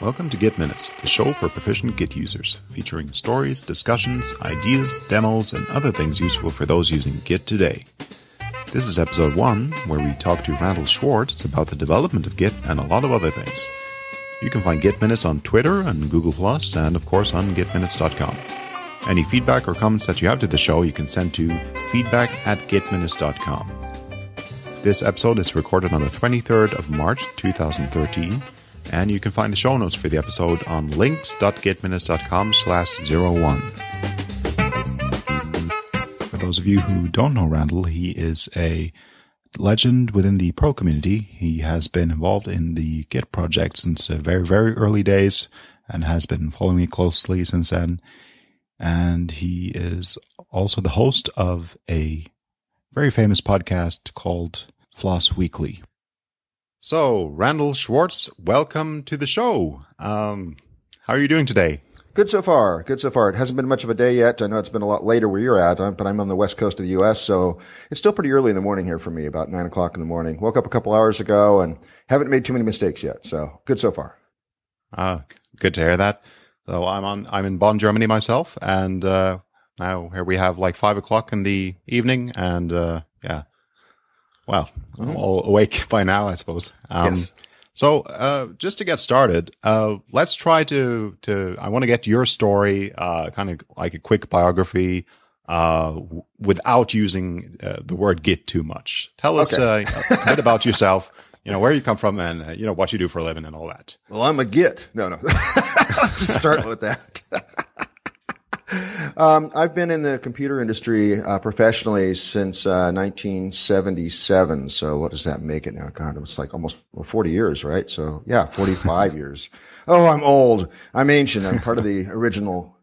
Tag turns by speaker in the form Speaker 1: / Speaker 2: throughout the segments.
Speaker 1: Welcome to Git Minutes, the show for proficient Git users, featuring stories, discussions, ideas, demos, and other things useful for those using Git today. This is episode 1, where we talk to Randal Schwartz about the development of Git and a lot of other things. You can find Git Minutes on Twitter and Google, and of course on gitminutes.com. Any feedback or comments that you have to the show, you can send to feedback at gitminutes.com. This episode is recorded on the 23rd of March 2013, and you can find the show notes for the episode on links.gitminutes.com slash 01. For those of you who don't know Randal, he is a legend within the Perl community. He has been involved in the Git project since the very, very early days and has been following me closely since then. And he is also the host of a very famous podcast called Floss Weekly. So, Randal Schwartz, welcome to the show. Um, how are you doing today?
Speaker 2: Good so far. Good so far. It hasn't been much of a day yet. I know it's been a lot later where you're at, uh, but I'm on the west coast of the U.S., so it's still pretty early in the morning here for me, about nine o'clock in the morning. Woke up a couple hours ago and haven't made too many mistakes yet. So good so far.
Speaker 1: Ah, good to hear that. So I'm on. I'm in Bonn, Germany myself, and uh, now here we have like five o'clock in the evening, and uh, yeah, well, I'm all awake by now, I suppose. Um,
Speaker 2: Yes.
Speaker 1: So, uh, just to get started, uh, let's try to, to, I want to get your story, uh, kind of like a quick biography, uh, w- without using uh, the word Git too much. Tell us
Speaker 2: Okay.
Speaker 1: uh, a bit about yourself, you know, where you come from and, uh, you know, what you do for a living and all that.
Speaker 2: Well, I'm a git. No, no. Let's just start with that. um, I've been in the computer industry uh, professionally since uh, 1977. So what does that make it now? God, it's like almost 40 years, right? So yeah, 45 years. Oh, I'm old. I'm ancient. I'm part of the original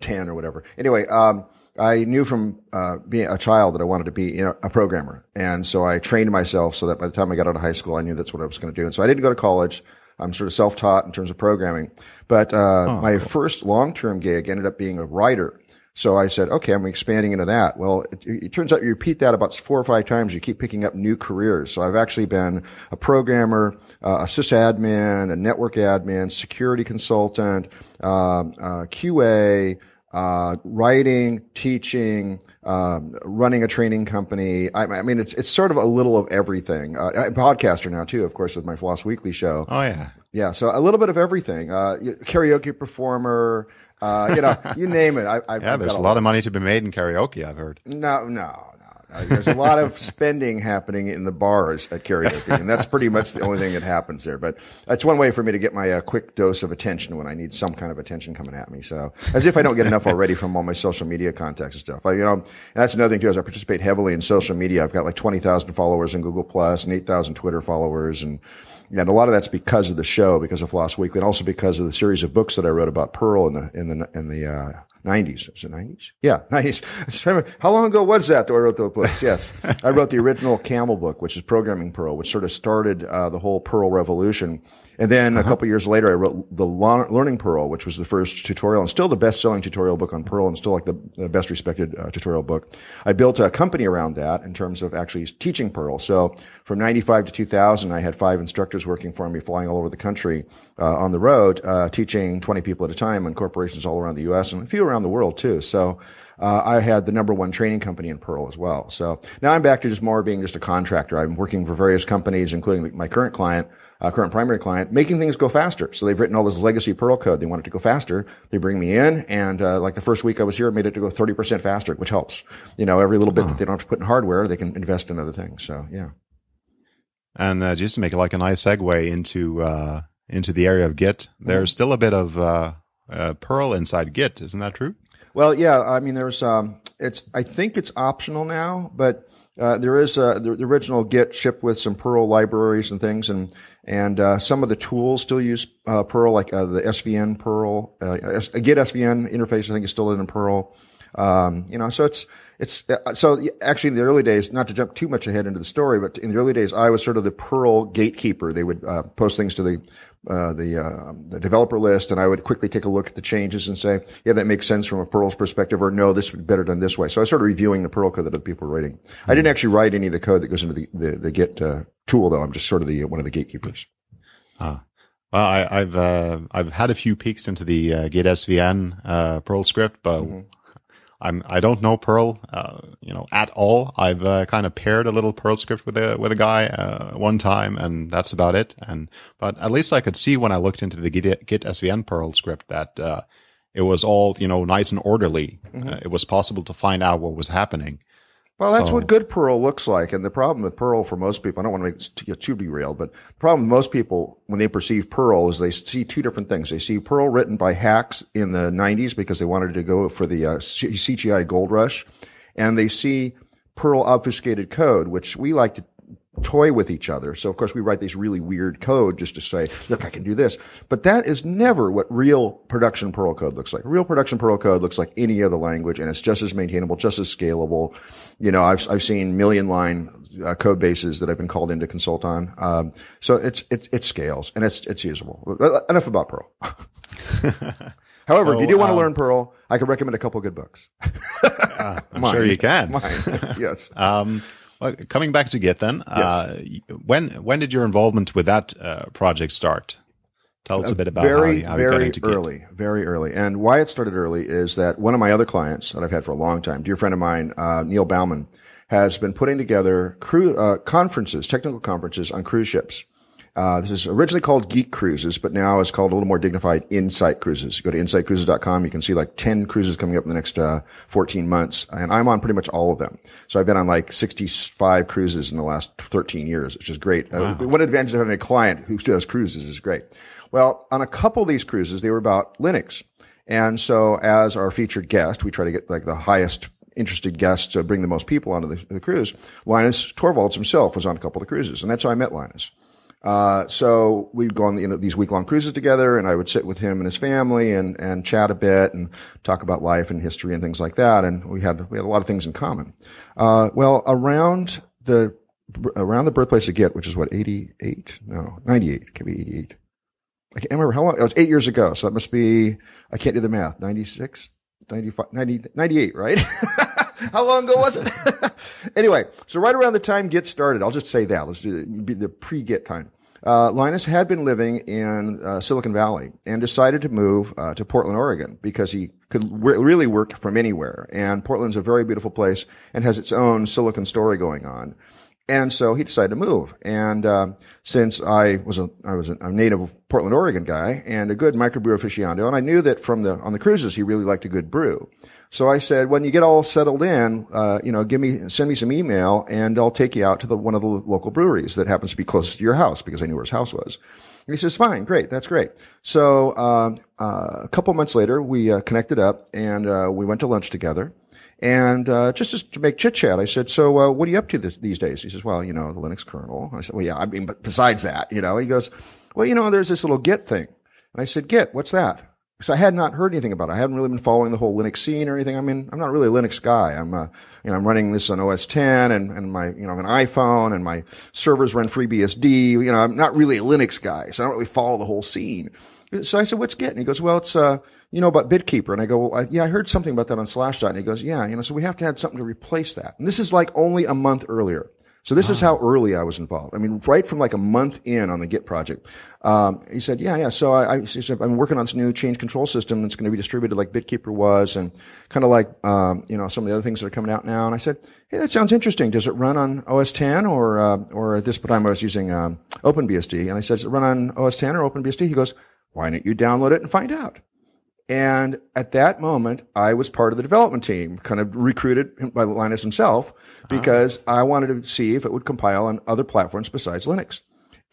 Speaker 2: 10 or whatever. Anyway, um, I knew from uh, being a child that I wanted to be you know, a programmer, and so I trained myself so that by the time I got out of high school, I knew that's what I was going to do. And so I didn't go to college. I'm sort of self-taught in terms of programming, but uh, my first long-term gig ended up being a writer. So I said, okay, I'm expanding into that. Well, it, it turns out you repeat that about four or five times, you keep picking up new careers. So I've actually been a programmer, uh, a sysadmin, a network admin, security consultant, um, uh, QA, uh, writing, teaching, um, running a training company. I, I mean, it's it's sort of a little of everything. Uh, I'm a podcaster now too, of course, with my Floss Weekly show.
Speaker 1: Oh, yeah.
Speaker 2: Yeah, so a little bit of everything. Uh, karaoke performer, uh, you know, you name it. I, I've
Speaker 1: Yeah, there's a lot of money to be made in karaoke, I've heard.
Speaker 2: No, no, no. no. There's a lot of spending happening in the bars at karaoke, and that's pretty much the only thing that happens there. But that's one way for me to get my uh, quick dose of attention when I need some kind of attention coming at me. So, as if I don't get enough already from all my social media contacts and stuff. I, you know, that's another thing too. Is I participate heavily in social media. I've got like twenty thousand followers in Google Plus and eight thousand Twitter followers, and and a lot of that's because of the show, because of Floss Weekly, and also because of the series of books that I wrote about Perl in the in the in the uh, 90s. Was it 90s? Yeah, 90s. How long ago was that that I wrote those books? Yes. I wrote the original Camel book, which is Programming Perl, which sort of started uh, the whole Perl revolution. And then a couple years later, I wrote the Learning Perl, which was the first tutorial and still the best-selling tutorial book on Perl and still like the, the best respected uh, tutorial book. I built a company around that in terms of actually teaching Perl. So from 95 to 2000, I had five instructors working for me, flying all over the country uh, on the road, uh, teaching 20 people at a time in corporations all around the U.S. and a few around the world too. So uh, I had the number one training company in Perl as well. So now I'm back to just more being just a contractor. I'm working for various companies, including my current client, uh, current primary client, making things go faster. So they've written all this legacy Perl code. They want it to go faster. They bring me in, and uh, like the first week I was here, I made it to go 30% faster, which helps. You know, every little bit that they don't have to put in hardware, they can invest in other things. So yeah.
Speaker 1: And uh, just to make it like a nice segue into uh, into the area of Git, there's still a bit of uh, uh, Perl inside Git, isn't that true?
Speaker 2: Well, yeah. I mean, there's um, it's I think it's optional now, but uh, there is uh, the, the original Git shipped with some Perl libraries and things, and and uh, some of the tools still use uh, Perl, like uh, the SVN Perl, S- Git SVN interface. I think is still in Perl. Um, you know, so it's it's so actually in the early days, not to jump too much ahead into the story, but in the early days, I was sort of the Perl gatekeeper. They would uh, post things to the uh, the uh, the developer list, and I would quickly take a look at the changes and say, yeah, that makes sense from a Perl's perspective, or no, this would be better done this way. So I started reviewing the Perl code that other people were writing. I didn't actually write any of the code that goes into the the, the Git uh, tool, though. I'm just sort of the one of the gatekeepers.
Speaker 1: Ah. Well, I, have uh, I've had a few peeks into the uh, Git SVN uh, Perl script, but mm-hmm. I'm I don't know Perl, uh, you know, at all. I've uh, kind of paired a little Perl script with a with a guy uh, one time, and that's about it. And but at least I could see when I looked into the Git, Git SVN Perl script that it was all you know nice and orderly. Mm-hmm. it was possible to find out what was happening.
Speaker 2: Well, that's so, what good Perl looks like. And the problem with Perl for most people, I don't want to make this too, too derailed, but the problem with most people when they perceive Perl is they see two different things. They see Perl written by hacks in the 90s because they wanted to go for the uh, CGI gold rush. And they see Perl obfuscated code, which we like to toy with each other. So of course we write these really weird code just to say, look, I can do this. But that is never what real production Perl code looks like. Real production Perl code looks like any other language and it's just as maintainable, just as scalable. You know, I've, I've seen million line uh, code bases that I've been called in to consult on. Um, so it's, it, it scales and it's, it's usable. Enough about Perl. However, oh, if you do want to um, learn Perl, I can recommend a couple good books.
Speaker 1: uh, I'm sure you can.
Speaker 2: Mine, yes.
Speaker 1: Um, well, coming back to Git then, uh, yes. uh, when when did your involvement with that uh, project start? Tell us a bit about
Speaker 2: very,
Speaker 1: how, how
Speaker 2: very
Speaker 1: you got into
Speaker 2: Git. early, very early. And why it started early is that one of my other clients that I've had for a long time, dear friend of mine, uh, Neil Bauman, has been putting together crew uh, conferences, technical conferences on cruise ships. Uh, this is originally called Geek Cruises, but now it's called a little more dignified Insight Cruises. You go to insightcruises.com. You can see like 10 cruises coming up in the next, uh, 14 months. And I'm on pretty much all of them. So I've been on like 65 cruises in the last 13 years, which is great. Uh, wow. Uh, one advantage of having a client who still does cruises is great. Well, on a couple of these cruises, they were about Linux. And so as our featured guest, we try to get like the highest interested guests to bring the most people onto the, the cruise. Linus Torvalds himself was on a couple of the cruises, and that's how I met Linus. Uh, so we'd go on you know, these week long cruises together and I would sit with him and his family and, and chat a bit and talk about life and history and things like that. And we had, we had a lot of things in common. Uh, well, around the, around the birthplace of Git, which is what, 88? No, 98. It could be 88. I can't remember how long. It was eight years ago. So that must be, I can't do the math. 96, 95, 90, 98, right? how long ago was it? anyway, so right around the time Git started, I'll just say that. Let's do the pre-Git time. Uh, Linus had been living in uh, Silicon Valley and decided to move uh, to Portland, Oregon, because he could re- really work from anywhere. And Portland's a very beautiful place and has its own Silicon story going on. And so he decided to move. And uh, since I was a I was a native Portland, Oregon guy and a good microbrew aficionado, and I knew that from the on the cruises he really liked a good brew. So I said, when you get all settled in, uh, you know, give me, send me some email and I'll take you out to the, one of the local breweries that happens to be closest to your house because I knew where his house was. And he says, fine, great, that's great. So, um, uh, a couple months later, we uh, connected up and, uh, we went to lunch together. And, uh, just, just to make chit chat, I said, so, uh, what are you up to this, these days? He says, well, you know, the Linux kernel. I said, well, yeah, I mean, but besides that, you know, he goes, well, you know, there's this little Git thing. And I said, Git, what's that? because I had not heard anything about it. I haven't really been following the whole Linux scene or anything. I mean, I'm not really a Linux guy. I'm, uh, you know, I'm running this on OS 10 and, and my, you know, an iPhone and my servers run FreeBSD. You know, I'm not really a Linux guy, so I don't really follow the whole scene. So I said, what's Git? And he goes, well, it's, uh, you know, about Bitkeeper. And I go, well, I, yeah, I heard something about that on Slashdot. And he goes, yeah, you know, so we have to have something to replace that. And this is like only a month earlier. So this is how early I was involved. I mean, right from like a month in on the Git project. Um, he said, yeah, yeah. So I, I said, I'm working on this new change control system that's going to be distributed like Bitkeeper was and kind of like, um, you know, some of the other things that are coming out now. And I said, hey, that sounds interesting. Does it run on OS 10 or, uh, or at this time I was using, um, OpenBSD? And I said, does it run on OS 10 or OpenBSD? He goes, why don't you download it and find out? And at that moment, I was part of the development team, kind of recruited by Linus himself, because I wanted to see if it would compile on other platforms besides Linux.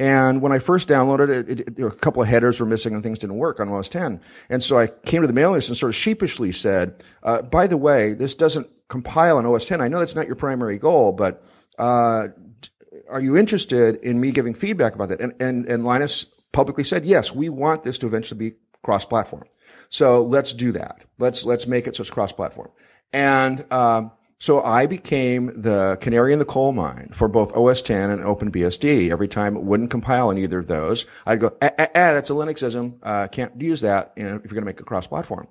Speaker 2: And when I first downloaded it, it, it, a couple of headers were missing and things didn't work on OS 10. And so I came to the mailing list and sort of sheepishly said, uh, by the way, this doesn't compile on OS 10. I know that's not your primary goal, but, uh, are you interested in me giving feedback about that? And, and, and Linus publicly said, yes, we want this to eventually be cross-platform. So let's do that. Let's, let's make it so it's cross-platform. And, um, so I became the canary in the coal mine for both OS 10 and OpenBSD. Every time it wouldn't compile on either of those, I'd go, ah, that's a Linuxism. Uh, can't use that if you're going to make it cross-platform.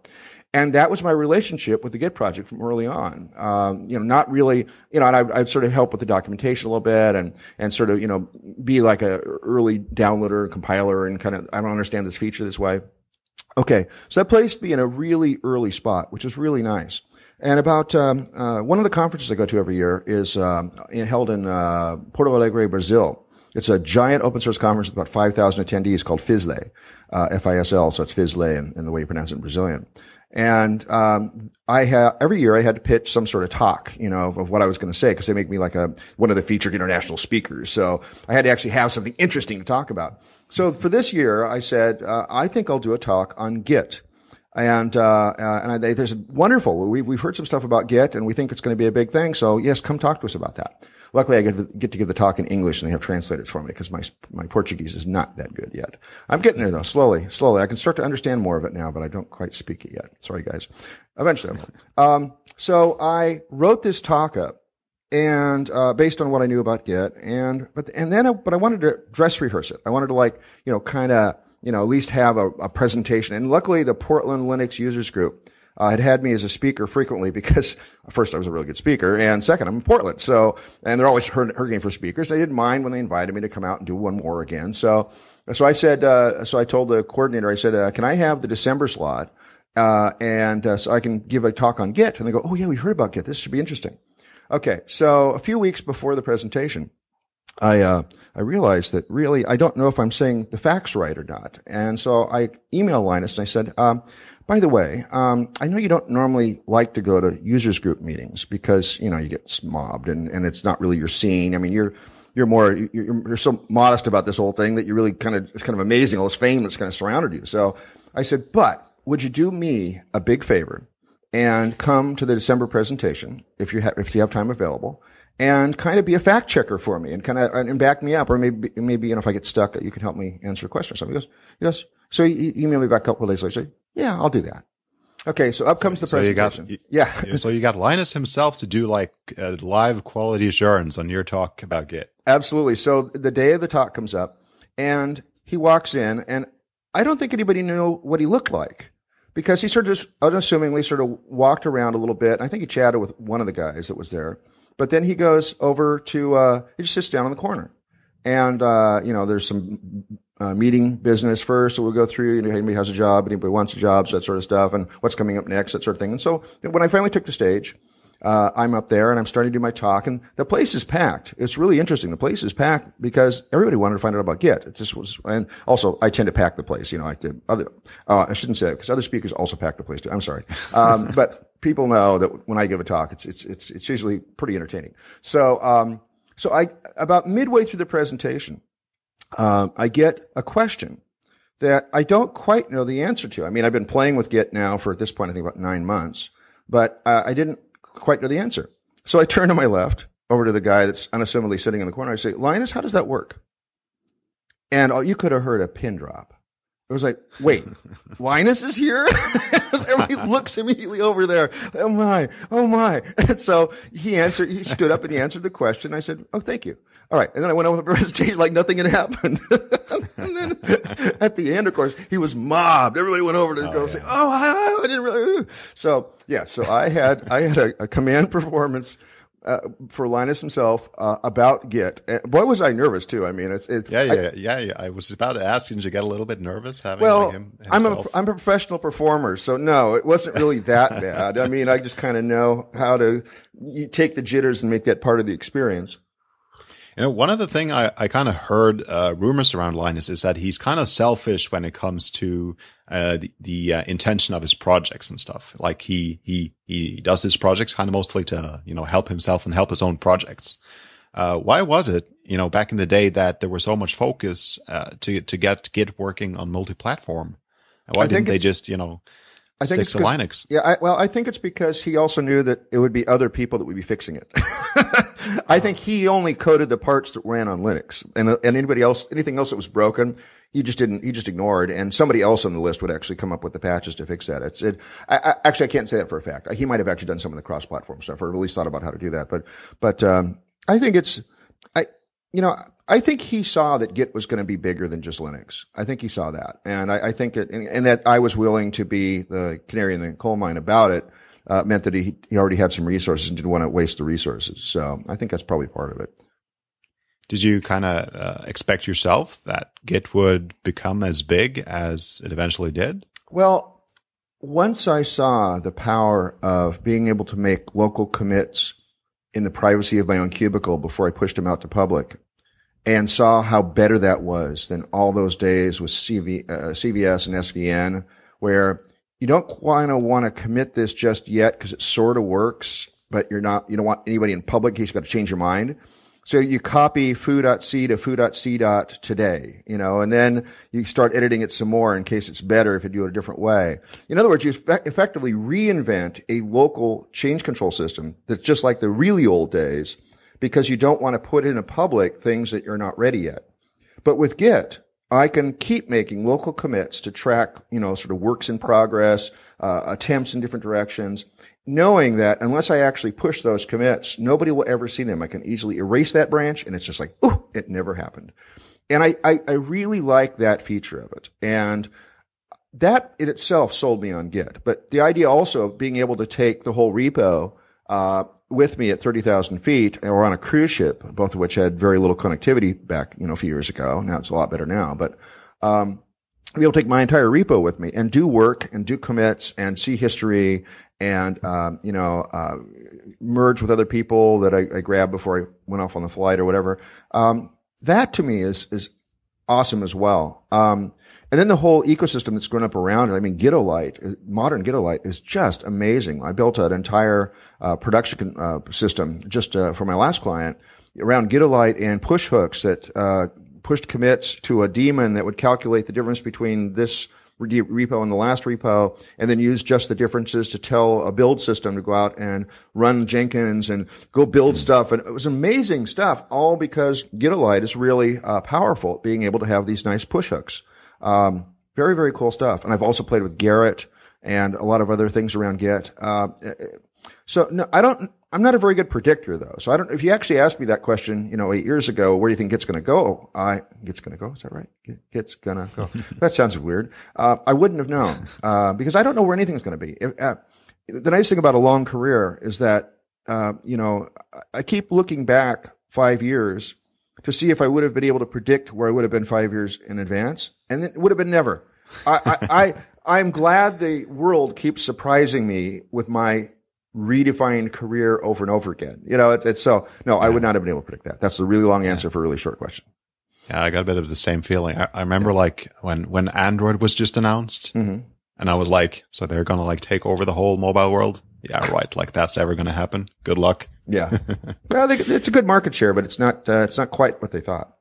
Speaker 2: And that was my relationship with the Git project from early on. Um, you know, not really, you know, and I, I'd sort of help with the documentation a little bit and, and sort of, you know, be like a early downloader, and compiler and kind of, I don't understand this feature this way. Okay. So that placed me in a really early spot, which is really nice. And about um, uh, one of the conferences I go to every year is um, held in uh, Porto Alegre, Brazil. It's a giant open source conference with about 5,000 attendees called FISLE, uh, F-I-S-L, so it's FISLE in, in the way you pronounce it in Brazilian. And um, I have every year I had to pitch some sort of talk, you know, of what I was going to say because they make me like a one of the featured international speakers. So I had to actually have something interesting to talk about. So for this year, I said uh, I think I'll do a talk on Git. And uh, uh, and I, there's wonderful. We, we've heard some stuff about Git, and we think it's going to be a big thing. So yes, come talk to us about that. Luckily, I get, to give the talk in English and they have translators for me because my, my Portuguese is not that good yet. I'm getting there though, slowly, slowly. I can start to understand more of it now, but I don't quite speak it yet. Sorry, guys. Eventually Um, so I wrote this talk up and, uh, based on what I knew about Git and, but, and then, I, but I wanted to dress rehearse it. I wanted to like, you know, kind of, you know, at least have a, a presentation. And luckily the Portland Linux users group, uh, had had me as a speaker frequently because first I was a really good speaker and second I'm in Portland. So, and they're always hurting for speakers. They didn't mind when they invited me to come out and do one more again. So, so I said, uh, so I told the coordinator, I said, uh, can I have the December slot? Uh, and uh, so I can give a talk on Git. And they go, oh yeah, we heard about Git. This should be interesting. Okay. So a few weeks before the presentation, I, uh, I realized that really I don't know if I'm saying the facts right or not. And so I emailed Linus and I said, um, by the way, um, I know you don't normally like to go to users group meetings because you know you get mobbed and, and it's not really your scene. I mean, you're you're more you're, you're so modest about this whole thing that you really kind of it's kind of amazing all this fame that's kind of surrounded you. So I said, but would you do me a big favor and come to the December presentation if you have if you have time available? and kind of be a fact checker for me and kind of and back me up or maybe maybe you know if I get stuck you can help me answer a question or something. He goes, yes. So he emailed me back a couple of days later. Yeah, I'll do that. Okay, so up comes the so presentation.
Speaker 1: You
Speaker 2: got,
Speaker 1: yeah. so you got Linus himself to do like a live quality assurance on your talk about Git.
Speaker 2: Absolutely. So the day of the talk comes up and he walks in and I don't think anybody knew what he looked like because he sort of just unassumingly sort of walked around a little bit. I think he chatted with one of the guys that was there, but then he goes over to, uh, he just sits down in the corner and, uh, you know, there's some uh, meeting business first. So we'll go through, you know, anybody has a job, anybody wants a job, so that sort of stuff, and what's coming up next, that sort of thing. And so when I finally took the stage, uh, I'm up there and I'm starting to do my talk and the place is packed. It's really interesting. The place is packed because everybody wanted to find out about Git. It just was, and also I tend to pack the place, you know, I did other, uh, I shouldn't say that because other speakers also pack the place too. I'm sorry. Um, but people know that when I give a talk, it's, it's, it's, it's usually pretty entertaining. So, um, so I, about midway through the presentation, um, I get a question that I don't quite know the answer to. I mean, I've been playing with Git now for at this point, I think about nine months, but uh, I didn't quite know the answer. So I turn to my left over to the guy that's unassumingly sitting in the corner. I say, Linus, how does that work? And oh, you could have heard a pin drop. It was like, wait, Linus is here? Everybody looks immediately over there. Oh my, oh my. And so he answered, he stood up and he answered the question. I said, oh, thank you. All right. And then I went on with the presentation like nothing had happened. and then at the end, of course, he was mobbed. Everybody went over to oh, go yeah. say, oh, I, I, didn't really. So yeah, so I had, I had a, a command performance uh, for Linus himself uh, about Git. And boy, was I nervous too. I mean, it's it,
Speaker 1: yeah, yeah, I, yeah, yeah. I was about to ask you, did you get a little bit nervous having
Speaker 2: well,
Speaker 1: him?
Speaker 2: Himself? I'm a I'm a professional performer, so no, it wasn't really that bad. I mean, I just kind of know how to take the jitters and make that part of the experience.
Speaker 1: You know, one of the thing I, I kind of heard uh, rumors around Linus is that he's kind of selfish when it comes to uh, the, the uh, intention of his projects and stuff. Like he he he does his projects kind of mostly to you know help himself and help his own projects. Uh, why was it, you know, back in the day that there was so much focus uh, to to get Git working on multi-platform? Why didn't they just, you know, I think it's to Linux?
Speaker 2: Yeah, I, well, I think it's because he also knew that it would be other people that would be fixing it. I think he only coded the parts that ran on Linux, and and anybody else, anything else that was broken, he just didn't. He just ignored, and somebody else on the list would actually come up with the patches to fix that. It's it. I, I, actually, I can't say that for a fact. He might have actually done some of the cross-platform stuff, or at least thought about how to do that. But but um, I think it's I you know I think he saw that Git was going to be bigger than just Linux. I think he saw that. And I, I think it, and, and, that I was willing to be the canary in the coal mine about it, uh, meant that he, he already had some resources and didn't want to waste the resources. So I think that's probably part of it.
Speaker 1: Did you kind of uh, expect yourself that Git would become as big as it eventually did?
Speaker 2: Well, once I saw the power of being able to make local commits in the privacy of my own cubicle before I pushed them out to public and saw how better that was than all those days with CV, uh, CVS and SVN where you don't kind of want to commit this just yet because it sort of works, but you're not, you don't want anybody in public in case you've got to change your mind. So you copy foo.c to foo.c today, you know, and then you start editing it some more in case it's better if you do it a different way. In other words, you effectively reinvent a local change control system that's just like the really old days because you don't want to put in a public things that you're not ready yet. But with Git, I can keep making local commits to track, you know, sort of works in progress, uh, attempts in different directions knowing that unless I actually push those commits, nobody will ever see them. I can easily erase that branch and it's just like, oh, it never happened. And I, I, I, really like that feature of it. And that in itself sold me on Git. But the idea also of being able to take the whole repo, uh, with me at 30,000 feet or on a cruise ship, both of which had very little connectivity back, you know, a few years ago. Now it's a lot better now, but, um, be able to take my entire repo with me and do work and do commits and see history and um, you know uh, merge with other people that I, I, grabbed before I went off on the flight or whatever. Um, that to me is is awesome as well. Um, and then the whole ecosystem that's grown up around it. I mean, Gitolite, uh, modern Gitolite is just amazing. I built an entire uh, production uh, system just uh, for my last client around Gitolite and push hooks that uh, pushed commits to a daemon that would calculate the difference between this repo and the last repo, and then use just the differences to tell a build system to go out and run Jenkins and go build stuff. And it was amazing stuff, all because Gitolite is really uh, powerful at being able to have these nice push hooks. Um, very, very cool stuff. And I've also played with Gerrit and a lot of other things around Git. Uh, so no, I don't, I'm not a very good predictor though. So I don't, if you actually asked me that question, you know, eight years ago, where do you think Git's going to go? I, Git's going to go. Is that right? Git's going to go. that sounds weird. Uh, I wouldn't have known, uh, because I don't know where anything's going to be. If, uh, the nice thing about a long career is that, uh, you know, I keep looking back five years to see if I would have been able to predict where I would have been five years in advance. And it would have been never. I, I, I I'm glad the world keeps surprising me with my redefined career over and over again. You know, it's, it's so, no, yeah. I would not have been able to predict that. That's a really long answer yeah. for a really short question.
Speaker 1: Yeah, I got a bit of the same feeling. I, I remember yeah. like when, when Android was just announced mm-hmm. and I was like, so they're going to like take over the whole mobile world. Yeah, right. like that's ever going to happen. Good luck.
Speaker 2: Yeah. well, they, it's a good market share, but it's not, uh, it's not quite what they thought.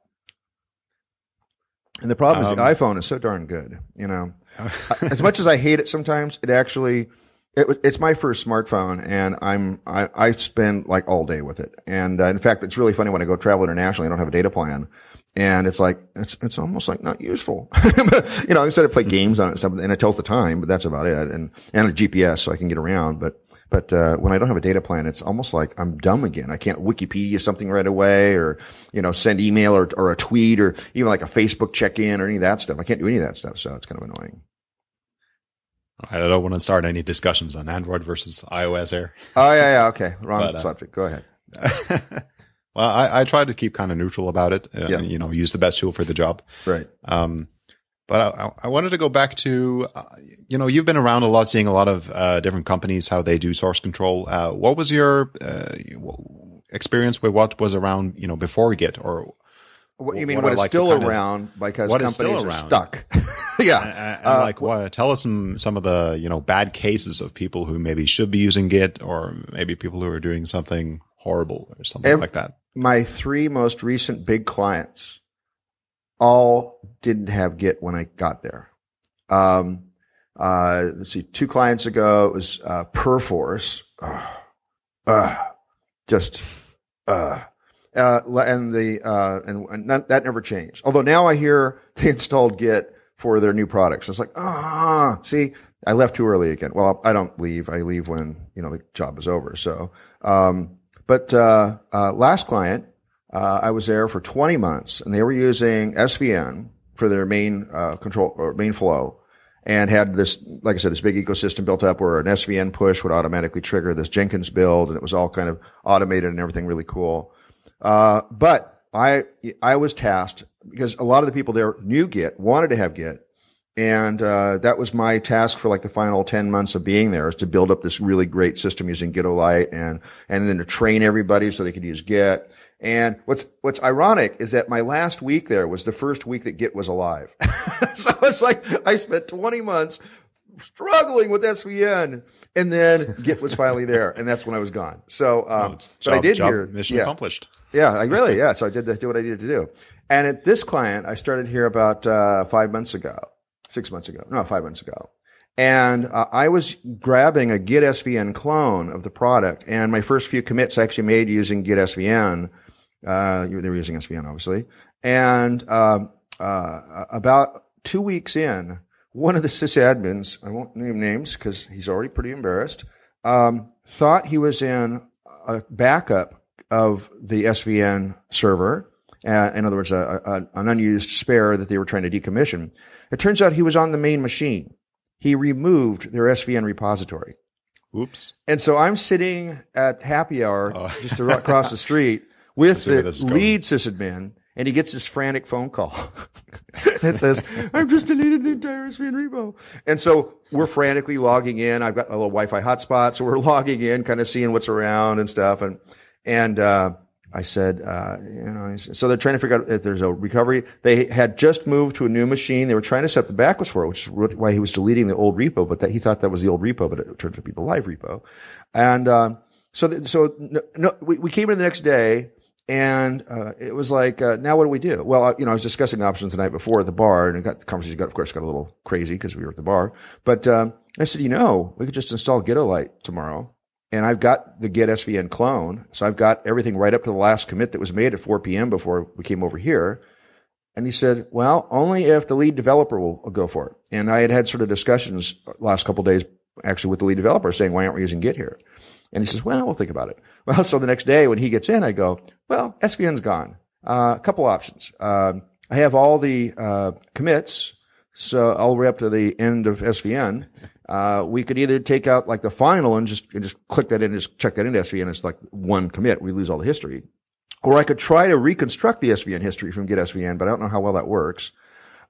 Speaker 2: And the problem um, is the um, iPhone is so darn good. You know, as much as I hate it sometimes, it actually, it, it's my first smartphone, and I'm I, I spend like all day with it. And uh, in fact, it's really funny when I go travel internationally. I don't have a data plan, and it's like it's it's almost like not useful. you know, instead of play games on it and stuff, and it tells the time, but that's about it. And and a GPS so I can get around, but. But uh, when I don't have a data plan, it's almost like I'm dumb again. I can't Wikipedia something right away, or you know, send email or, or a tweet, or even like a Facebook check in or any of that stuff. I can't do any of that stuff, so it's kind of annoying.
Speaker 1: I don't want to start any discussions on Android versus iOS here.
Speaker 2: Oh yeah, yeah, okay, wrong but, uh, subject. Go ahead.
Speaker 1: well, I, I try to keep kind of neutral about it. Uh, yeah. You know, use the best tool for the job.
Speaker 2: Right. Um,
Speaker 1: but I, I, wanted to go back to, uh, you know, you've been around a lot, seeing a lot of uh, different companies how they do source control. Uh, what was your uh, experience with what was around, you know, before Git, or
Speaker 2: what you mean what, what is like still around because what companies are stuck?
Speaker 1: yeah. And, and uh, like what? Tell us some some of the you know bad cases of people who maybe should be using Git, or maybe people who are doing something horrible or something every, like that.
Speaker 2: My three most recent big clients all didn't have Git when I got there. Um, uh, let's see, two clients ago it was uh, Perforce. Uh, just and the uh, and, that never changed. Although now I hear they installed Git for their new products. It's like, ah, see, I left too early again. Well, I don't leave. I leave when you know the job is over. So, um, but uh, uh last client, Uh, I was there for 20 months and they were using SVN for their main, uh, control or main flow and had this, like I said, this big ecosystem built up where an SVN push would automatically trigger this Jenkins build and it was all kind of automated and everything really cool. Uh, but I, I was tasked because a lot of the people there knew Git, wanted to have Git. And, uh, that was my task for like the final 10 months of being there is to build up this really great system using Gitolite and, and then to train everybody so they could use Git. And what's, what's ironic is that my last week there was the first week that Git was alive. so it's like I spent 20 months struggling with SVN and then Git was finally there and that's when I was gone. So, um,
Speaker 1: Job-
Speaker 2: but I did
Speaker 1: job
Speaker 2: hear,
Speaker 1: mission
Speaker 2: yeah.
Speaker 1: accomplished.
Speaker 2: Yeah, I really, yeah. So I did the, do what I needed to do. And at this client, I started here about uh, five months ago, six months ago, no, five months ago. And uh, I was grabbing a Git SVN clone of the product, and my first few commits I actually made using Git SVN. Uh, they were using SVN, obviously. And uh, uh, about two weeks in, one of the sysadmins, I won't name names because he's already pretty embarrassed, um, thought he was in a backup of the SVN server. Uh, in other words, a, a, an unused spare that they were trying to decommission. It turns out he was on the main machine. He removed their SVN repository.
Speaker 1: Oops.
Speaker 2: And so I'm sitting at happy hour
Speaker 1: Oh.
Speaker 2: just across the street with the
Speaker 1: this is going.
Speaker 2: lead sysadmin, and he gets this frantic phone call. that says, I've just deleted the entire SVN repo. And so we're frantically logging in. I've got a little Wi-Fi hotspot, so we're logging in, kind of seeing what's around and stuff. And, and, uh, I said, uh, you know, so they're trying to figure out if there's a recovery. They had just moved to a new machine. They were trying to set the backups for it, which is why he was deleting the old repo, but that he thought that was the old repo, but it turned out to be the live repo. And, um, so, th- so no, no, we, we came in the next day and, uh, it was like, uh, now what do we do? Well, uh, you know, I was discussing options the night before at the bar and it got, the conversation got, of course, got a little crazy because we were at the bar. But, um, I said, you know, we could just install Gitolite tomorrow and I've got the Git SVN clone. So I've got everything right up to the last commit that was made at 4 p.m. before we came over here. And he said, well, only if the lead developer will, will go for it. And I had had sort of discussions last couple days actually with the lead developer saying, why aren't we using Git here? And he says, well, we'll think about it. Well, so the next day when he gets in, I go, well, SVN's gone. Uh, a couple options. Um, I have all the, uh, commits. So all the way up to the end of SVN. Uh, we could either take out like the final and just, and just click that in, and just check that into SVN. It's like one commit. We lose all the history. Or I could try to reconstruct the SVN history from Git SVN, but I don't know how well that works.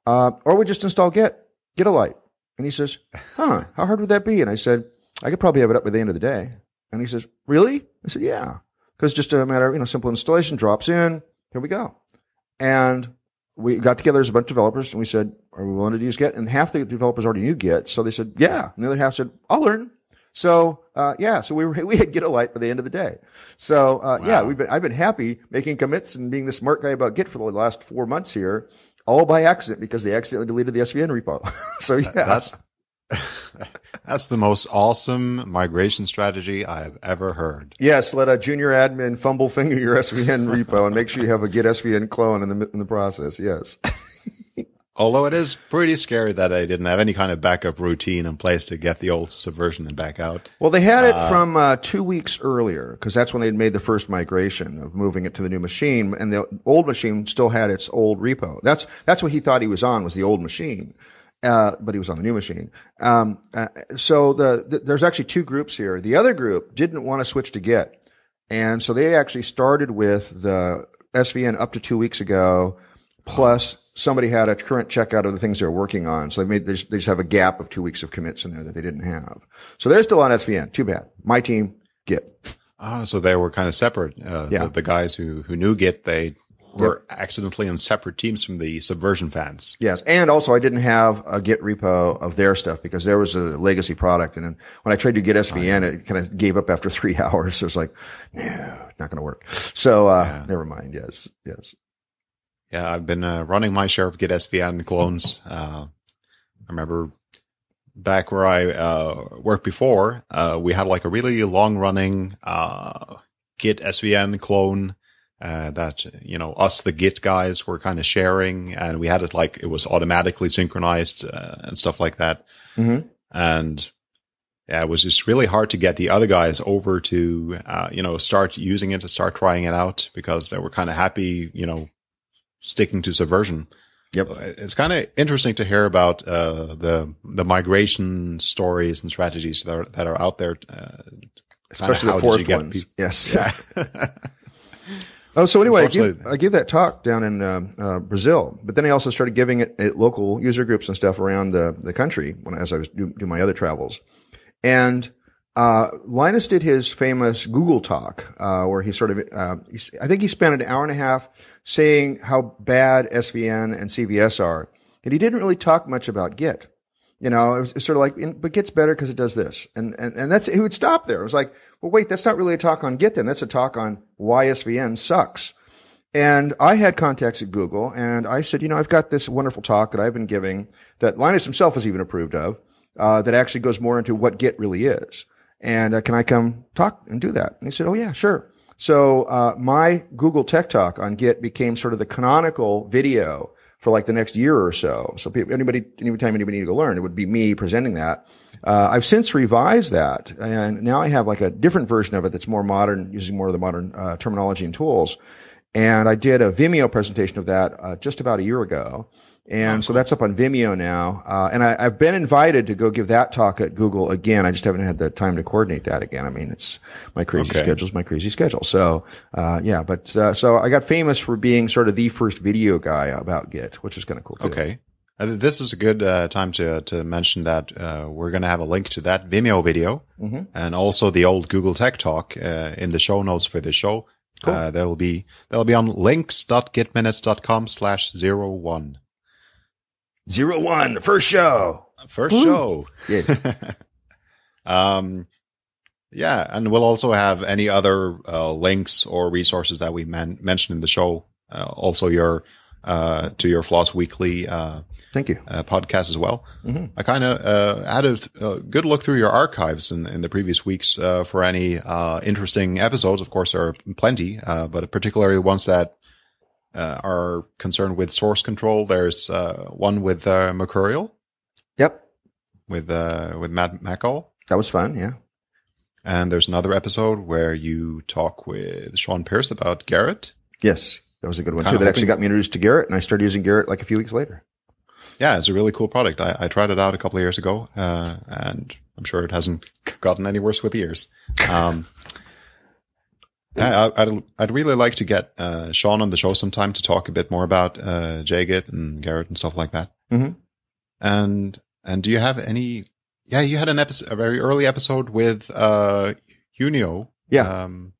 Speaker 2: Uh, or we just install Git, Gitolite. And he says, huh, how hard would that be? And I said, I could probably have it up by the end of the day. And he says, really? I said, yeah. Cause just a matter of, you know, simple installation drops in. Here we go. And we got together as a bunch of developers and we said, are we willing to use Git? And half the developers already knew Git. So they said, yeah. And the other half said, I'll learn. So, uh, yeah, so we were, we had Gitolite by the end of the day. So, uh, yeah, we've been, I've been happy making commits and being the smart guy about Git for the last four months here, all by accident because they accidentally deleted the SVN repo. so yeah,
Speaker 1: That's that's the most awesome migration strategy I've ever heard.
Speaker 2: yes, let a junior admin fumble finger your SVN repo and make sure you have a Git SVN clone in the, in the process. Yes.
Speaker 1: Although it is pretty scary that I didn't have any kind of backup routine in place to get the old subversion and back out.
Speaker 2: Well, they had it from uh, two weeks earlier because that's when they'd made the first migration of moving it to the new machine, and the old machine still had its old repo. That's that's what he thought he was on was the old machine, uh, but he was on the new machine. Um, uh, so the, the there's actually two groups here. The other group didn't want to switch to Git, and so they actually started with the SVN up to two weeks ago, plus somebody had a current checkout of the things they're working on. So they made, they just, they just have a gap of two weeks of commits in there that they didn't have. So they're still on SVN. Too bad. My team, Git.
Speaker 1: Oh, so they were kind of separate. Uh,
Speaker 2: Yeah.
Speaker 1: the, the guys who, who knew Git, they were accidentally in separate teams from the subversion fans.
Speaker 2: Yes. And also I didn't have a Git repo of their stuff because there was a legacy product. And then when I tried to get SVN, it kind of gave up after three hours. It was like, no, not going to work. So, uh, never mind. Yes. Yes.
Speaker 1: Yeah, I've been uh, running my share of Git SVN clones. Uh, I remember back where I uh, worked before, uh, we had like a really long running uh, Git SVN clone uh, that, you know, us, the Git guys were kind of sharing and we had it like it was automatically synchronized uh, and stuff like that.
Speaker 2: Mhm.
Speaker 1: And yeah, it was just really hard to get the other guys over to, uh, you know, start using it, to start trying it out because they were kind of happy, you know, sticking to Subversion.
Speaker 2: Yep.
Speaker 1: It's kind of interesting to hear about uh, the the migration stories and strategies that are that are out there. Uh,
Speaker 2: Especially the forced ones. People? Yes. Yeah. oh, so anyway, I gave, I gave, that talk down in uh, uh, Brazil, but then I also started giving it at local user groups and stuff around the, the country when as I was doing do my other travels. And uh, Linus did his famous Google talk, uh, where he sort of, uh, he, I think he spent an hour and a half saying how bad SVN and CVS are. And he didn't really talk much about Git. You know, it was, it was sort of like, but Git's better because it does this. And, and, and that's, he would stop there. It was like, well, wait, that's not really a talk on Git then. That's a talk on why SVN sucks. And I had contacts at Google and I said, you know, I've got this wonderful talk that I've been giving that Linus himself has even approved of uh, that actually goes more into what Git really is. And uh, can I come talk and do that? And he said, oh yeah, sure. So uh, my Google Tech Talk on Git became sort of the canonical video for like the next year or so. So anybody, anytime anybody needed to learn, it would be me presenting that. Uh, I've since revised that, and now I have like a different version of it that's more modern, using more of the modern uh, terminology and tools. And I did a Vimeo presentation of that uh, just about a year ago. And so that's up on Vimeo now. Uh, and I, have been invited to go give that talk at Google again. I just haven't had the time to coordinate that again. I mean, it's my crazy okay. schedule's my crazy schedule. So, uh, yeah, but, uh, so I got famous for being sort of the first video guy about Git, which is kind of cool. Too.
Speaker 1: Okay. This is a good uh, time to to mention that uh, we're going to have a link to that Vimeo video mm-hmm. and also the old Google Tech Talk uh, in the show notes for this show. Cool. Uh, there will be they'll be on links.gitminutes.com slash zero one.
Speaker 2: Zero one, the first show.
Speaker 1: First Woo. show. Yeah. um, yeah, and we'll also have any other uh, links or resources that we man- mentioned in the show. Uh, also, your uh, to your Floss Weekly. Uh,
Speaker 2: Thank you.
Speaker 1: Uh, podcast as well. Mm-hmm. I kind of uh, had a, a, good look through your archives in, in the previous weeks uh, for any uh, interesting episodes. Of course, there are plenty, but particularly the ones that are concerned with source control. There's one with Mercurial.
Speaker 2: Yep.
Speaker 1: With with Matt Mackall.
Speaker 2: That was fun. Yeah.
Speaker 1: And there's another episode where you talk with Shawn Pearce about Gerrit.
Speaker 2: Yes. That was a good one too. That actually got me introduced to Gerrit, and I started using Gerrit like a few weeks later.
Speaker 1: Yeah, it's a really cool product. I, I tried it out a couple of years ago, uh, and I'm sure it hasn't gotten any worse with the years. Um, I, would I'd really like to get uh, Shawn on the show sometime to talk a bit more about uh, JGit and Gerrit and stuff like that. Mm-hmm. And and do you have any? Yeah, you had an episode, a very early episode with uh, Junio.
Speaker 2: Yeah.
Speaker 1: Um,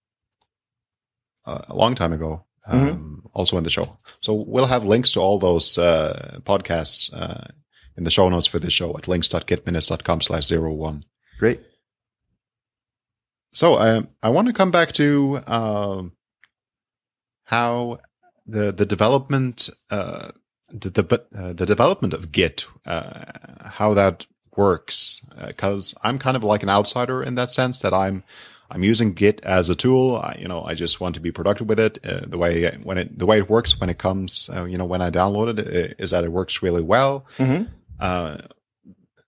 Speaker 1: a long time ago. Um, mm-hmm. also in the show. So we'll have links to all those uh, podcasts uh, in the show notes for this show at links.gitminutes.com slash zero one.
Speaker 2: Great.
Speaker 1: So uh, I want to come back to um, how the the development uh, the the, uh, the development of Git uh, how that works because I'm kind of like an outsider in that sense that I'm I'm using Git as a tool. I, you know, I just want to be productive with it. Uh, the way when it the way it works when it comes, uh, you know, when I download it uh, that it works really well. Mm-hmm. Uh,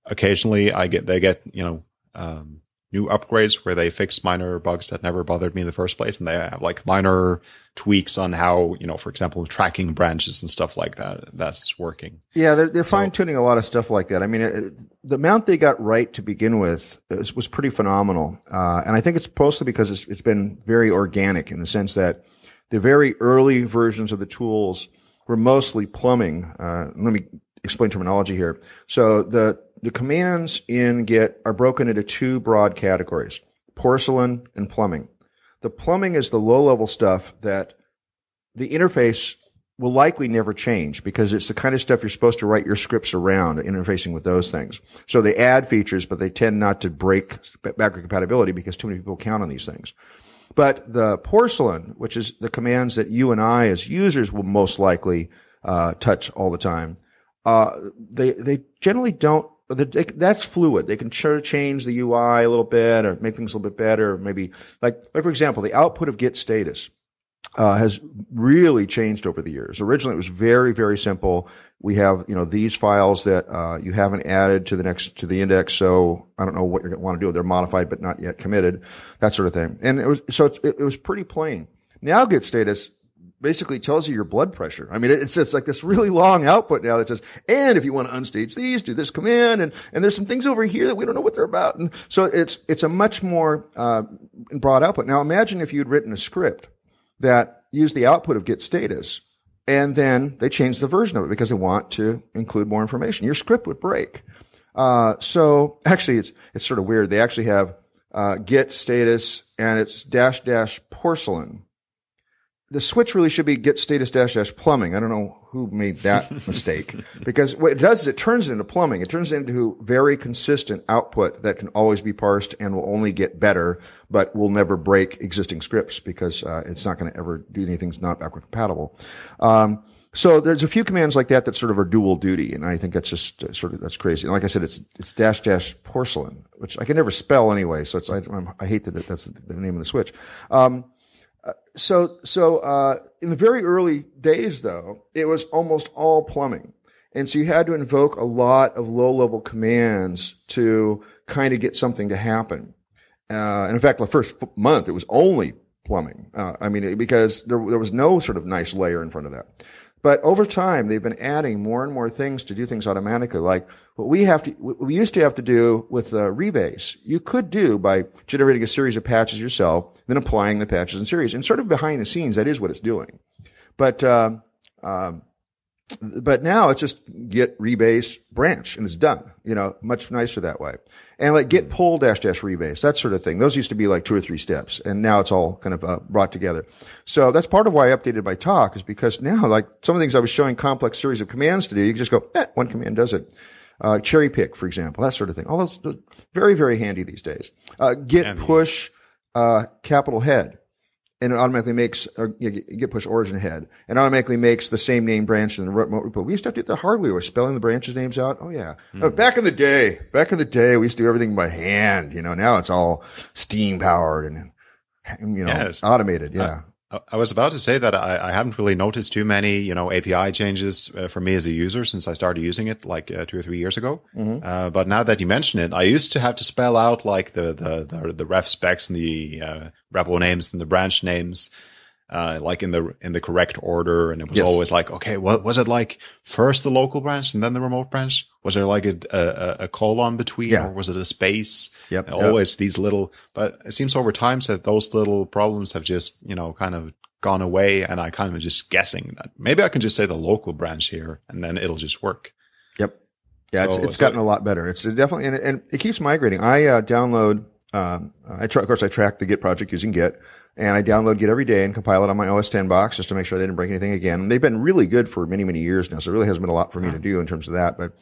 Speaker 1: occasionally, I get they get you know um, new upgrades where they fix minor bugs that never bothered me in the first place, and they have like minor tweaks on how you know, for example, tracking branches and stuff like that. That's working.
Speaker 2: Yeah, they're, they're so, fine tuning a lot of stuff like that. I mean, it, the amount they got right to begin with was, was pretty phenomenal, uh, and I think it's mostly because it's, it's been very organic in the sense that the very early versions of the tools were mostly plumbing. Uh, let me explain terminology here. So the the commands in Git are broken into two broad categories, porcelain and plumbing. The plumbing is the low level stuff that the interface will likely never change because it's the kind of stuff you're supposed to write your scripts around interfacing with those things. So they add features, but they tend not to break backward compatibility because too many people count on these things. But the porcelain, which is the commands that you and I as users will most likely uh, touch all the time, uh, they they generally don't that's fluid. They can change the UI a little bit or make things a little bit better. Maybe like, like, for example, the output of Git status. uh, has really changed over the years. Originally, it was very, very simple. We have, you know, these files that uh, you haven't added to the next to the index. So I don't know what you want to do. They're modified but not yet committed, that sort of thing. And it was so it, it was pretty plain. Now, Git status basically tells you your blood pressure. I mean, it's, it's like this really long output now that says, and if you want to unstage these, do this command, and, and there's some things over here that we don't know what they're about. And so it's, it's a much more, uh, broad output. Now imagine if you'd written a script that used the output of git status and then they changed the version of it because they want to include more information. Your script would break. Uh, so actually it's, it's sort of weird. They actually have, uh, git status and it's dash dash porcelain the switch really should be git status dash dash plumbing. I don't know who made that mistake because what it does is it turns it into plumbing. It turns it into very consistent output that can always be parsed and will only get better, but will never break existing scripts because uh, it's not going to ever do anything that's not backward compatible. Um, so there's a few commands like that that sort of are dual duty, and I think that's just uh, sort of that's crazy. And like I said, it's it's dash dash porcelain, which I can never spell anyway. So it's I, I hate that that's the name of the switch. Um, so so uh, in the very early days, though, it was almost all plumbing, and so you had to invoke a lot of low level commands to kind of get something to happen. Uh, and in fact, the first month it was only plumbing. Uh, I mean, because there there was no sort of nice layer in front of that. But over time, they've been adding more and more things to do things automatically. Like what we have to, we used to have to do with rebase, you could do by generating a series of patches yourself, then applying the patches in series. And sort of behind the scenes, that is what it's doing. But, uh, um, but now it's just git rebase branch and it's done. You know, much nicer that way. And like git pull dash dash rebase, that sort of thing. Those used to be like two or three steps and now it's all kind of uh, brought together. So that's part of why I updated my talk is because now like some of the things I was showing complex series of commands to do, you can just go, eh, one command does it. Uh, cherry pick, for example, that sort of thing. All those, very, very handy these days. Uh, git push, uh, capital head and it automatically makes or you git push origin head and automatically makes the same name branch in the remote repo. We used to have to do the hard way. We were spelling the branches names out. Oh yeah. Mm. back in the day, back in the day, we used to do everything by hand. You know, now it's all steam powered and, you know, yes. automated. Yeah.
Speaker 1: I was about to say that I, I, haven't really noticed too many, you know, API changes uh, for me as a user since I started using it like uh, two or three years ago. Mm-hmm. Uh, but now that you mention it, I used to have to spell out like the the the, the ref specs and the uh, repo names and the branch names uh, like in the in the correct order, and it was yes. always like, okay, what was it like? First the local branch and then the remote branch. Was there like a a, a colon between, yeah. or was it a space?
Speaker 2: Yep.
Speaker 1: Always these little, but it seems over time that those little problems have just you know kind of gone away, and I kind of just guessing that maybe I can just say the local branch here, and then it'll just work.
Speaker 2: Yep. Yeah, so, it's, it's so gotten a lot better. It's definitely, and, and it keeps migrating. I uh, download, um, I tra- of course I track the Git project using Git and I download Git every day and compile it on my OS 10 box just to make sure they didn't break anything again. And they've been really good for many, many years now. So it really hasn't been a lot for me to do in terms of that. But,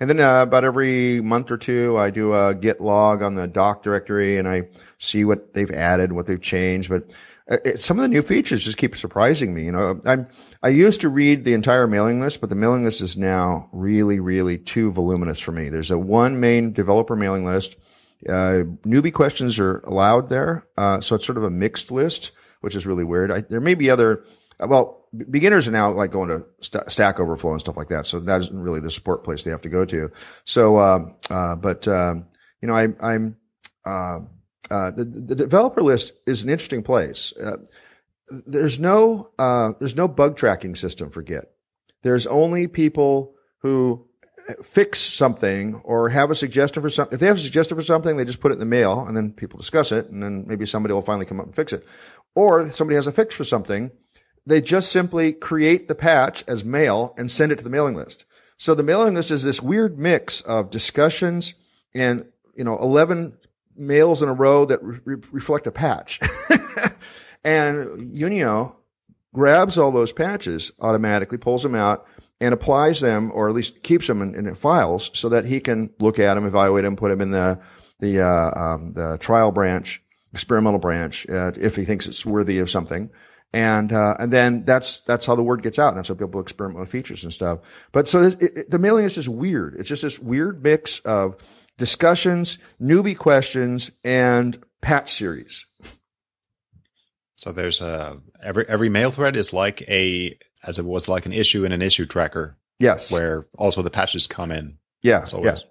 Speaker 2: and then, uh, about every month or two, I do a Git log on the doc directory and I see what they've added, what they've changed. But uh, it, some of the new features just keep surprising me. You know, I'm, I used to read the entire mailing list, but the mailing list is now really, really too voluminous for me. There's a one main developer mailing list uh, newbie questions are allowed there. Uh, so it's sort of a mixed list, which is really weird. I, there may be other, uh, well, beginners are now like going to st- Stack Overflow and stuff like that. So that isn't really the support place they have to go to. So, uh, uh, but, um, you know, I, I'm, uh, the, the developer list is an interesting place. there's no, uh there's no bug tracking system for Git. There's only people who fix something or have a suggestion for something. If they have a suggestion for something, they just put it in the mail and then people discuss it and then maybe somebody will finally come up and fix it. Or somebody has a fix for something. They just simply create the patch as mail and send it to the mailing list. So the mailing list is this weird mix of discussions and, you know, 11 mails in a row that re- reflect a patch. and Junio grabs all those patches automatically, pulls them out, and applies them, or at least keeps them in, in files, so that he can look at them, evaluate them, put them in the the uh, um, the trial branch, experimental branch, uh, if he thinks it's worthy of something. And uh, and then that's that's how the word gets out. And that's how people experiment with features and stuff. But so it, it, the mailing list is weird. It's just this weird mix of discussions, newbie questions, and patch series.
Speaker 1: So there's a every every mail thread is like a as it was like an issue in an issue tracker
Speaker 2: Yes.
Speaker 1: where also the patches come in.
Speaker 2: yeah.
Speaker 1: So
Speaker 2: yeah.
Speaker 1: it's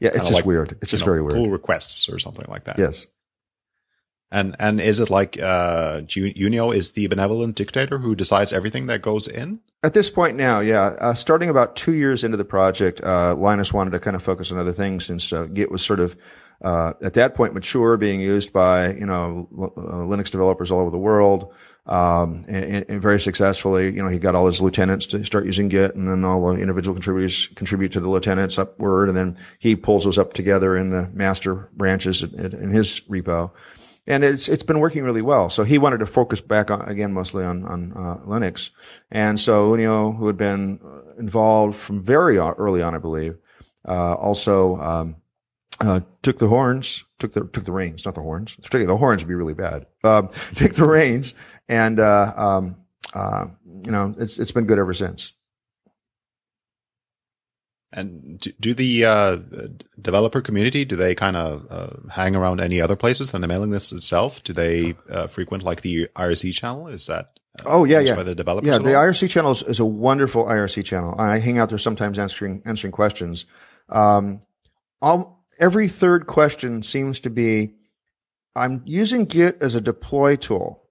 Speaker 2: Yeah. It's just
Speaker 1: like,
Speaker 2: weird. It's just
Speaker 1: know,
Speaker 2: very weird.
Speaker 1: Pull requests or something like that.
Speaker 2: Yes.
Speaker 1: And and is it like uh Junio is the benevolent dictator who decides everything that goes in?
Speaker 2: At this point now, yeah, uh, starting about two years into the project, uh, Linus wanted to kind of focus on other things since uh, Git was sort of uh, at that point mature, being used by you know l- uh, Linux developers all over the world, um, and, and very successfully. You know, he got all his lieutenants to start using Git, and then all the individual contributors contribute to the lieutenants upward, and then he pulls those up together in the master branches in, his repo and it's it's been working really well. So he wanted to focus back on, again mostly on on uh, Linux, and so Junio, who had been involved from very early on, I believe, uh, also um, uh, took the horns, took the took the reins, not the horns. Particularly the horns would be really bad. Um, took the reins, and uh, um, uh, you know it's it's been good ever since.
Speaker 1: And do, do the uh, developer community do they kind of uh, hang around any other places than the mailing list itself? Do they uh, frequent like the IRC channel? Is that uh,
Speaker 2: Oh yeah, yeah.
Speaker 1: by the developers?
Speaker 2: Yeah, the? IRC channel is, is a wonderful IRC channel. I hang out there sometimes answering answering questions. Um, every third question seems to be, I'm using Git as a deploy tool,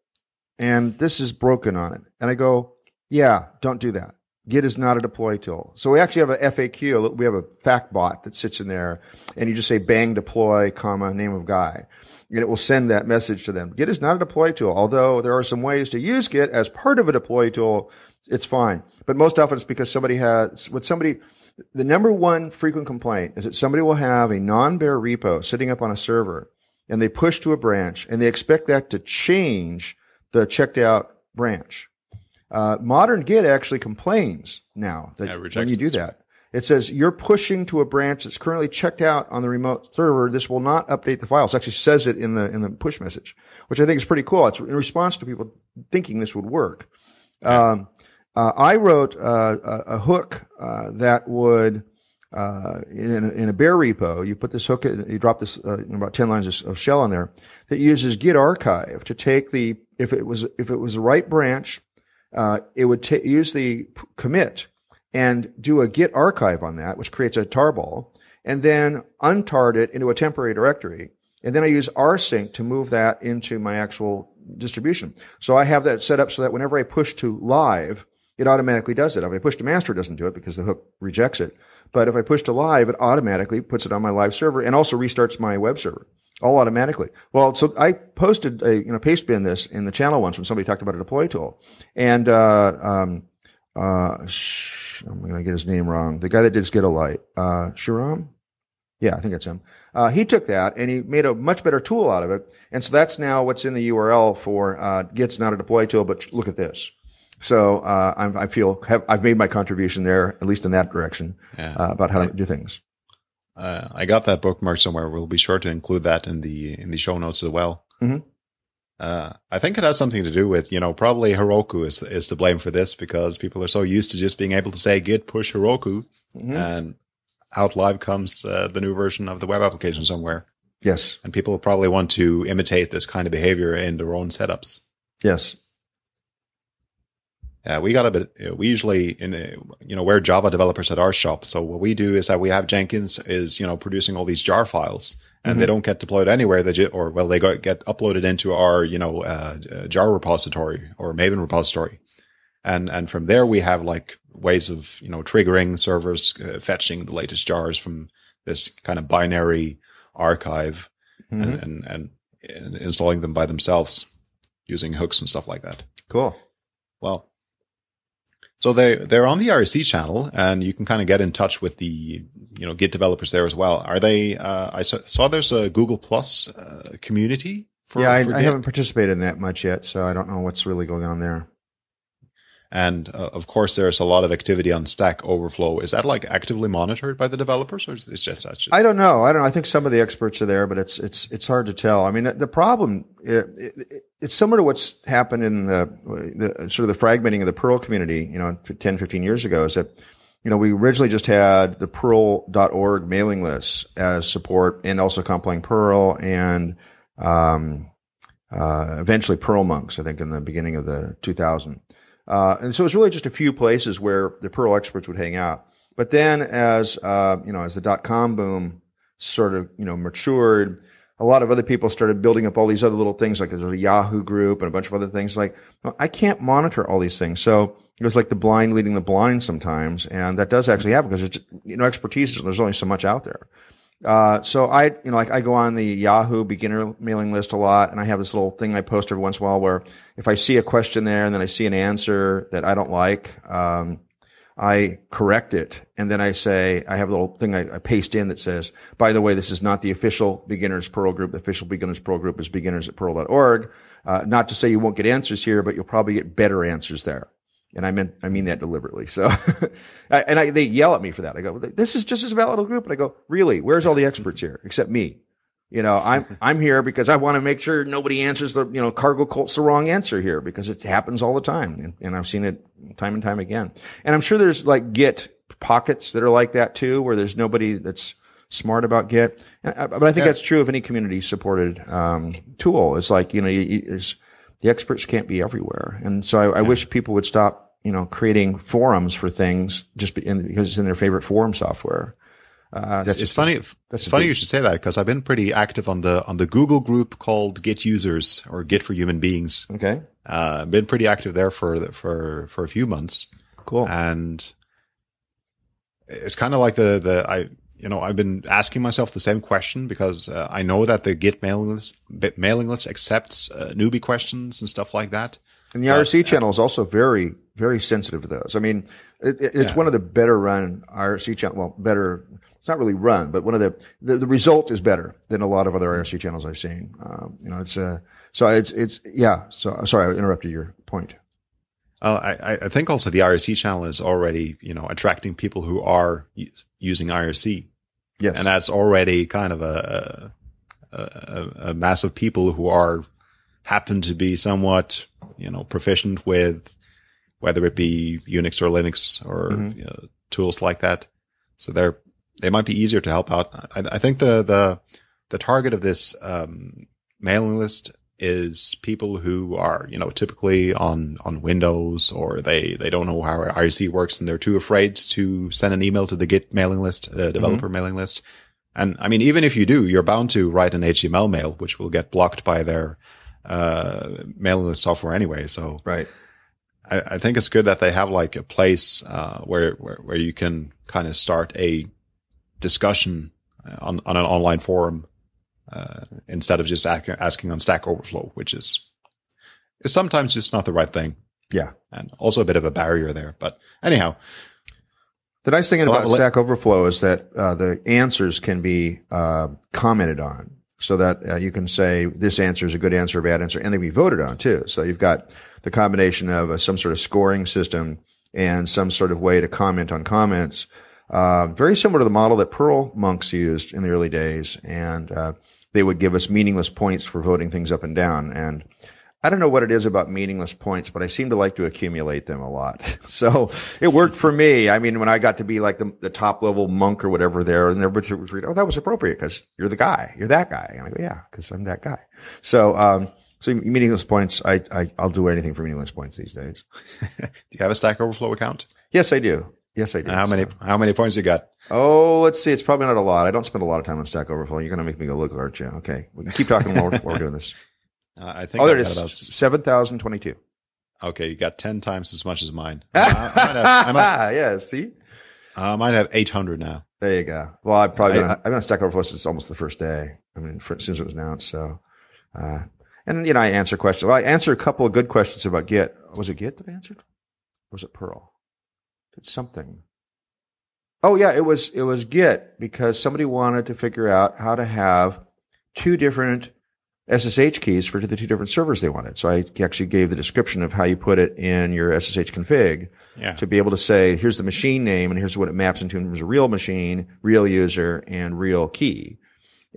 Speaker 2: and this is broken on it. And I go, yeah, don't do that. Git is not a deploy tool. So we actually have a FAQ. We have a fact bot that sits in there, and you just say bang deploy, comma name of guy and it will send that message to them. Git is not a deploy tool, although there are some ways to use Git as part of a deploy tool. It's fine, but most often it's because somebody has what somebody. The number one frequent complaint is that somebody will have a non-bare repo sitting up on a server, and they push to a branch, and they expect that to change the checked out branch. Uh, modern Git actually complains now that
Speaker 1: Yeah,
Speaker 2: when you do that, it says you're pushing to a branch that's currently checked out on the remote server. This will not update the files. It actually says it in the in the push message, which I think is pretty cool. It's in response to people thinking this would work. Um, uh, I wrote uh, a, a hook uh, that would uh, in, a, in a bare repo. You put this hook, in, you drop this uh, about ten lines of, shell on there that uses Git archive to take the if it was if it was the right branch, uh, it would use the commit and do a git archive on that, which creates a tarball, and then untard it into a temporary directory. And then I use rsync to move that into my actual distribution. So I have that set up so that whenever I push to live, it automatically does it. If I push to master, it doesn't do it because the hook rejects it. But if I push to live, it automatically puts it on my live server and also restarts my web server all automatically. Well, so I posted a, you know, paste bin this in the channel once when somebody talked about a deploy tool. And, uh, um, uh, sh- I'm going to get his name wrong. The guy that did Gitolite, uh, Shiram? Yeah, I think it's him. Uh, he took that and he made a much better tool out of it. And so that's now what's in the URL for, uh, Git's not a deploy tool, but look at this. So, uh, I'm, I feel have, I've made my contribution there, at least in that direction,
Speaker 1: Yeah.
Speaker 2: uh, about how to do things.
Speaker 1: Uh, I got that bookmark somewhere. We'll be sure to include that in the in the show notes as well.
Speaker 2: Mhm.
Speaker 1: Uh, I think it has something to do with you know probably Heroku is is to blame for this because people are so used to just being able to say git push Heroku
Speaker 2: Mhm.
Speaker 1: and out live comes uh, the new version of the web application somewhere,
Speaker 2: Yes.
Speaker 1: and people probably want to imitate this kind of behavior in their own setups.
Speaker 2: Yes.
Speaker 1: Yeah, we got a bit. uh, We usually in a, you know we're Java developers at our shop. So what we do is that we have Jenkins is you know producing all these jar files, and they don't get deployed anywhere. They ju- or well they go, get uploaded into our you know uh, uh, jar repository or Maven repository, and and from there we have like ways of you know triggering servers uh, fetching the latest jars from this kind of binary archive
Speaker 2: Mhm.
Speaker 1: and, and and and installing them by themselves using hooks and stuff like that.
Speaker 2: Cool.
Speaker 1: Well, so they they're on the IRC channel, and you can kind of get in touch with the you know Git developers there as well. Are they? Uh, I saw, saw there's a Google Plus uh, community. For,
Speaker 2: yeah, I, I haven't participated in that much yet, so I don't know what's really going on there.
Speaker 1: And uh, of course there's a lot of activity on Stack Overflow. Is that like actively monitored by the developers, or is it just just
Speaker 2: I don't know. I don't know. I think some of the experts are there, but it's it's it's hard to tell. I mean, the, problem it, it, it's similar to what's happened in the, the sort of the fragmenting of the Perl community. You know, 10, 15 years ago, is that you know we originally just had the Perl.org mailing lists as support, and also compiling Perl and um, uh, eventually Perl monks, I think, in the beginning of the 2000. Uh, and so it was really just a few places where the Perl experts would hang out. But then as, uh, you know, as the dot com boom sort of, you know, matured, a lot of other people started building up all these other little things, like there's a Yahoo group and a bunch of other things. Like, I can't monitor all these things. So it was like the blind leading the blind sometimes. And that does actually happen because it's, you know, expertise, is there's only so much out there. Uh, so I, you know, like I go on the Yahoo beginner mailing list a lot and I have this little thing I post every once in a while where if I see a question there and then I see an answer that I don't like, um, I correct it and then I say, I have a little thing I, I, paste in that says, by the way, this is not the official beginners Perl group. The official beginners Perl group is beginners at Perl.org. Uh, not to say you won't get answers here, but you'll probably get better answers there. And I mean, I mean that deliberately. So, and I, they yell at me for that. I go, this is just as valid a group. And I go, really? Where's all the experts here except me? You know, I'm, I'm here because I want to make sure nobody answers the, you know, cargo cult's the wrong answer here because it happens all the time. And, and I've seen it time and time again. And I'm sure there's like Git pockets that are like that too, where there's nobody that's smart about Git. But I think yeah. that's true of any community supported, um, tool. It's like, you know, you, you, the experts can't be everywhere. And so I, I yeah. wish people would stop you know, creating forums for things just because it's in their favorite forum software.
Speaker 1: Uh, it's, it's funny. It's funny big, you should say that because I've been pretty active on the on the Google group called Git Users or Git for Human Beings.
Speaker 2: Okay,
Speaker 1: uh, been pretty active there for for for a few months.
Speaker 2: Cool.
Speaker 1: And it's kind of like the the I you know I've been asking myself the same question because uh, I know that the Git mailing list mailing list accepts uh, newbie questions and stuff like that.
Speaker 2: And the IRC but, channel is also very very sensitive to those. I mean, it, it's yeah. one of the better run IRC channel. Well, better. It's not really run, but one of the, the, the result is better than a lot of other IRC channels I've seen. Um, you know, it's uh, so it's it's yeah. So sorry, I interrupted your point.
Speaker 1: Uh, I, I think also the IRC channel is already you know attracting people who are using IRC.
Speaker 2: Yes,
Speaker 1: and that's already kind of a a, a mass of people who are happen to be somewhat you know proficient with whether it be Unix or Linux or mm-hmm. you know, tools like that. So they're they might be easier to help out. I, I think the the the target of this um, mailing list is people who are you know typically on on Windows or they they don't know how IRC works and they're too afraid to send an email to the Git mailing list, uh, developer mm-hmm. mailing list. And I mean, even if you do, you're bound to write an HTML mail, which will get blocked by their uh, mailing list software anyway. So
Speaker 2: right.
Speaker 1: I, I, think it's good that they have like a place uh, where, where, where you can kind of start a discussion uh, on on an online forum uh, instead of just asking, asking on Stack Overflow, which is is sometimes just not the right thing.
Speaker 2: Yeah,
Speaker 1: and also a bit of a barrier there. But anyhow,
Speaker 2: the nice thing about Stack Overflow is that uh, the answers can be uh, commented on so that uh, you can say this answer is a good answer, a bad answer, and they be voted on too. So you've got the combination of uh, some sort of scoring system and some sort of way to comment on comments. Uh, very similar to the model that Perl monks used in the early days, and uh, they would give us meaningless points for voting things up and down. And I don't know what it is about meaningless points, but I seem to like to accumulate them a lot. so it worked for me. I mean, when I got to be like the, the top level monk or whatever there, and everybody was reading, oh, that was appropriate because you're the guy. You're that guy. And I go, yeah, because I'm that guy. So, um, so meaningless points, I, I, I'll do anything for meaningless points these days.
Speaker 1: do you have a Stack Overflow account?
Speaker 2: Yes, I do. Yes, I do.
Speaker 1: How many, how many points you got?
Speaker 2: Oh, let's see. It's probably not a lot. I don't spend a lot of time on Stack Overflow. You're going to make me go look, aren't you? Okay. We keep talking while we're, while we're doing this.
Speaker 1: Uh, I think.
Speaker 2: Oh, there it is. Seven thousand twenty-two.
Speaker 1: Okay, you got ten times as much as mine.
Speaker 2: Uh, I might have, I might, yeah, see,
Speaker 1: I might have eight hundred now.
Speaker 2: There you go. Well, I probably I, have been on Stack Overflow since almost the first day. I mean, for, as soon as it was announced. So, uh, and you know, I answer questions. Well, I answered a couple of good questions about Git. Was it Git that I answered? Or was it Perl? Did something. Oh yeah, it was it was Git because somebody wanted to figure out how to have two different SSH keys for the two different servers they wanted. So I actually gave the description of how you put it in your SSH config
Speaker 1: yeah.
Speaker 2: to be able to say, here's the machine name and here's what it maps into in terms of real machine, real user, and real key.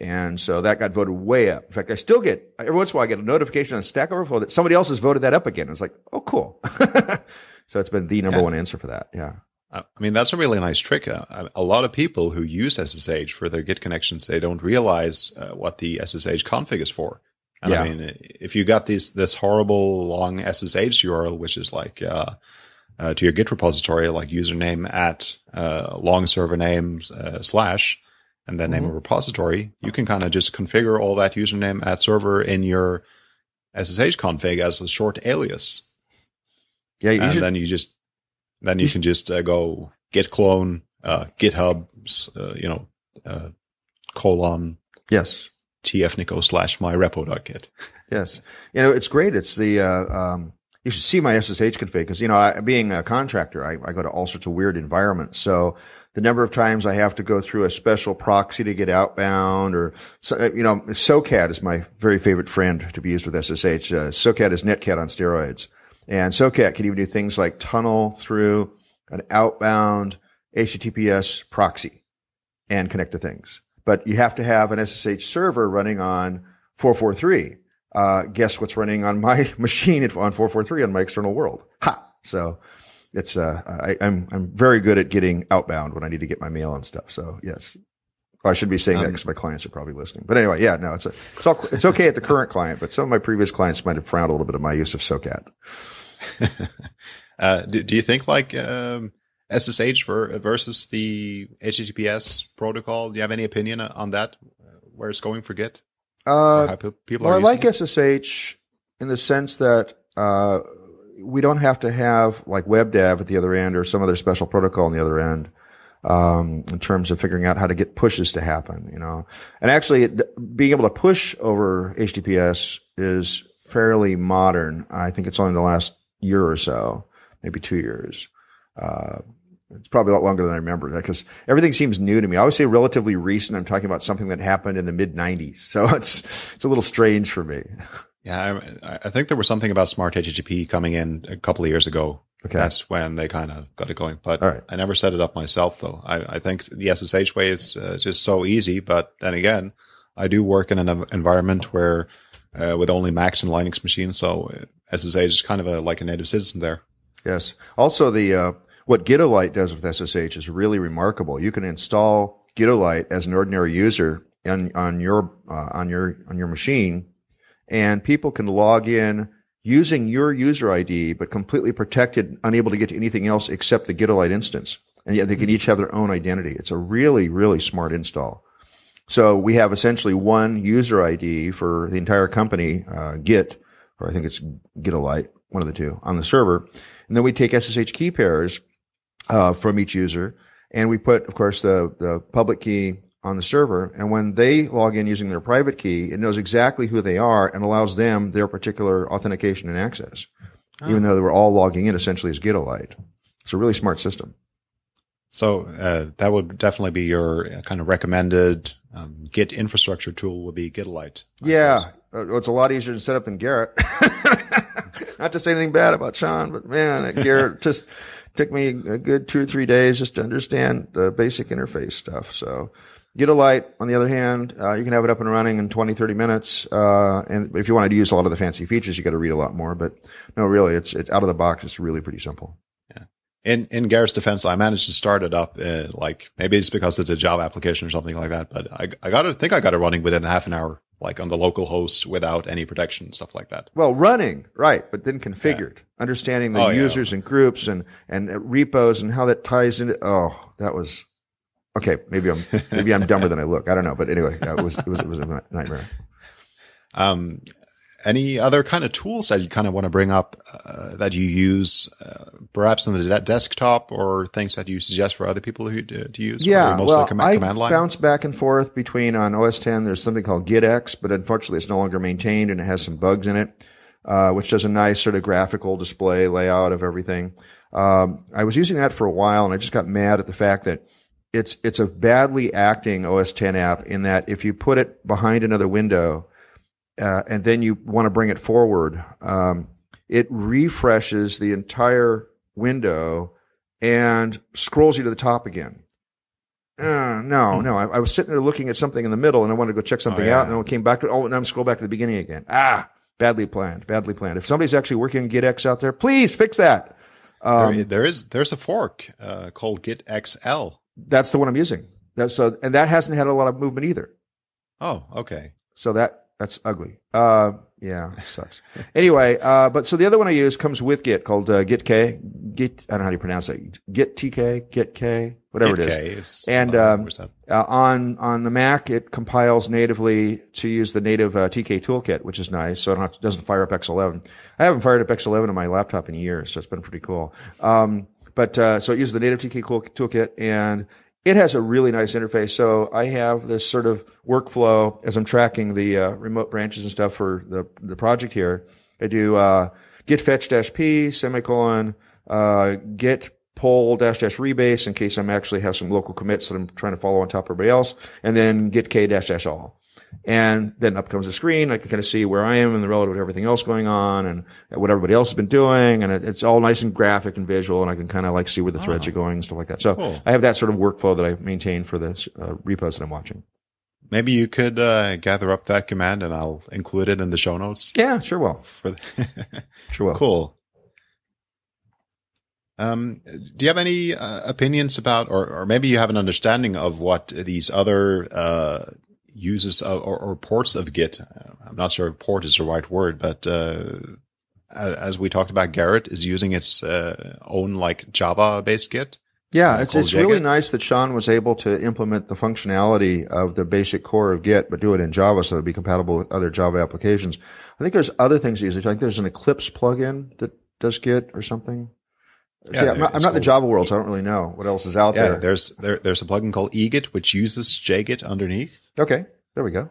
Speaker 2: And so that got voted way up. In fact, I still get, every once in a while I get a notification on Stack Overflow that somebody else has voted that up again. It's like, oh, cool. so it's been the number yeah. one answer for that. Yeah.
Speaker 1: I mean, that's a really nice trick. Uh, a lot of people who use SSH for their Git connections, they don't realize uh, what the SSH config is for. And
Speaker 2: Yeah.
Speaker 1: I mean, if you got this this horrible long SSH URL, which is like uh, uh, to your Git repository, like username at uh, long server name uh, slash, and then name of repository, you can kind of just configure all that username at server in your SSH config as a short alias,
Speaker 2: Yeah, you
Speaker 1: and
Speaker 2: should,
Speaker 1: then you just then you can just uh, go git clone uh, GitHub, uh, you know, uh, colon
Speaker 2: yes.
Speaker 1: tfnico slash my repo.git.
Speaker 2: Yes, you know it's great. It's the uh, um, you should see my SSH config because you know I, being a contractor, I, I go to all sorts of weird environments. So the number of times I have to go through a special proxy to get outbound, or so, uh, you know, SOCAT is my very favorite friend to be used with SSH. Uh, SOCAT is Netcat on steroids, and SOCAT can even do things like tunnel through an outbound HTTPS proxy and connect to things. But you have to have an SSH server running on 443 uh, guess what's running on my machine on 443 on my external world. Ha! So it's, uh, I, I'm, I'm very good at getting outbound when I need to get my mail and stuff. So yes. I should be saying that
Speaker 1: Um,
Speaker 2: because my clients are probably listening. But anyway, yeah, no, it's a, it's all, it's okay at the current client, but some of my previous clients might have frowned a little bit at my use of SOCAT.
Speaker 1: Uh, do, do you think like um, SSH ver- versus the HTTPS protocol? Do you have any opinion on that? Where it's going for Git?
Speaker 2: Uh,
Speaker 1: people
Speaker 2: well, I like
Speaker 1: it?
Speaker 2: SSH in the sense that, uh, we don't have to have like WebDAV at the other end or some other special protocol on the other end. Um, in terms of figuring out how to get pushes to happen, you know, and actually it, being able to push over HTTPS is fairly modern. I think it's only the last year or so, maybe two years. Uh, it's probably a lot longer than I remember that because everything seems new to me. I always say relatively recent. I'm talking about something that happened in the mid '90s, so it's it's a little strange for me.
Speaker 1: Yeah, I, I think there was something about Smart HTTP coming in a couple of years ago.
Speaker 2: Okay.
Speaker 1: That's when they kind of got it going. But
Speaker 2: right.
Speaker 1: I never set it up myself, though. I, I think the SSH way is uh, just so easy. But then again, I do work in an environment where uh, with only Macs and Linux machines, so uh, SSH is kind of a, like a native citizen there.
Speaker 2: Yes. Also, the uh, what Gitolite does with SSH is really remarkable. You can install Gitolite as an ordinary user on on your uh, on your on your machine, and people can log in using your user ID, but completely protected, unable to get to anything else except the Gitolite instance. And yet they can each have their own identity. It's a really, really smart install. So we have essentially one user ID for the entire company, uh, Git, or I think it's Gitolite, one of the two, on the server. And then we take SSH key pairs uh, from each user, and we put, of course, the the public key on the server. And when they log in using their private key, it knows exactly who they are and allows them their particular authentication and access, even though they were all logging in essentially as Gitolite. It's a really smart system.
Speaker 1: So uh, that would definitely be your uh, kind of recommended um, Git infrastructure tool would be Gitolite. I
Speaker 2: Yeah, uh, it's a lot easier to set up than Gerrit. Not to say anything bad about Shawn, but man, Gerrit just took me a good two or three days just to understand the basic interface stuff. So Gitolite, on the other hand, uh, you can have it up and running in 20, 30 minutes. Uh, and if you wanted to use a lot of the fancy features, you got to read a lot more. But no, really, it's, it's out of the box. It's really pretty simple.
Speaker 1: In in Gerrit's defense, I managed to start it up. Uh, like maybe it's because it's a Java application or something like that. But I I got it. I think I got it running within half an hour, like on the local host without any protection and stuff like that.
Speaker 2: Well, running, right, but then configured, understanding the
Speaker 1: Oh, yeah.
Speaker 2: users and groups and, and repos and how that ties into, oh, that was, okay, maybe I'm, maybe I'm dumber than I look. I don't know. But anyway, it was, it was, it was a nightmare.
Speaker 1: Um, any other kind of tools that you kind of want to bring up uh, that you use, uh, perhaps on the de- desktop, or things that you suggest for other people who to, to use?
Speaker 2: Yeah,
Speaker 1: mostly
Speaker 2: well,
Speaker 1: com-
Speaker 2: I bounce back and forth between on OS 10. There's something called GitX, but unfortunately, it's no longer maintained and it has some bugs in it, uh, which does a nice sort of graphical display layout of everything. Um, I was using that for a while, and I just got mad at the fact that it's it's a badly acting OS 10 app in that if you put it behind another window uh, and then you want to bring it forward, um, it refreshes the entire window and scrolls you to the top again. Uh, no, no. I, I was sitting there looking at something in the middle, and I wanted to go check something
Speaker 1: Oh, yeah.
Speaker 2: out, and then I came back to oh, and I'm scroll back to the beginning again. Ah, badly planned, badly planned. If somebody's actually working on GitX out there, please fix that. Um,
Speaker 1: there, there is there's a fork uh, called Git XL.
Speaker 2: That's the one I'm using. That's so, and that hasn't had a lot of movement either.
Speaker 1: Oh, okay.
Speaker 2: So that That's ugly. Uh, yeah, sucks. anyway, uh, but so the other one I use comes with Git called uh, Git K. Git, I don't know how you pronounce it. Git TK, Git K, whatever
Speaker 1: Git
Speaker 2: it is.
Speaker 1: K is
Speaker 2: and um, uh, on on the Mac, it compiles natively to use the native uh, TK toolkit, which is nice. So it don't have to, doesn't fire up X11. I haven't fired up X11 on my laptop in years, so it's been pretty cool. Um, but uh, so it uses the native TK toolkit, and it has a really nice interface. So I have this sort of workflow as I'm tracking the uh, remote branches and stuff for the the project here. I do uh, git fetch dash p semicolon uh, git pull dash dash rebase in case I'm actually have some local commits that I'm trying to follow on top of everybody else, and then git k dash dash all. And then up comes the screen. I can kind of see where I am and the relative to everything else going on and what everybody else has been doing. And it, it's all nice and graphic and visual. And I can kind of like see where the threads are going and stuff like that. So
Speaker 1: Cool.
Speaker 2: I have that sort of workflow that I maintain for the uh, repos that I'm watching.
Speaker 1: Maybe you could uh, gather up that command and I'll include it in the show notes.
Speaker 2: Yeah, sure will.
Speaker 1: For the
Speaker 2: Sure will.
Speaker 1: cool. Um, do you have any uh, opinions about, or, or maybe you have an understanding of what these other uh, uses of, or, or ports of Git? Uh, I'm not sure if port is the right word, but uh, as we talked about, Gerrit is using its uh, own like Java-based Git.
Speaker 2: Yeah,
Speaker 1: uh,
Speaker 2: it's it's really nice that Shawn was able to implement the functionality of the basic core of Git, but do it in Java so it'd be compatible with other Java applications. I think there's other things easy. I think there's an Eclipse plugin that does Git or something.
Speaker 1: Yeah,
Speaker 2: See, I'm not, I'm not in the Java world, so I don't really know what else is out
Speaker 1: Yeah,
Speaker 2: there.
Speaker 1: there's there, there's a plugin called eGit which uses JGit underneath.
Speaker 2: Okay, there we go.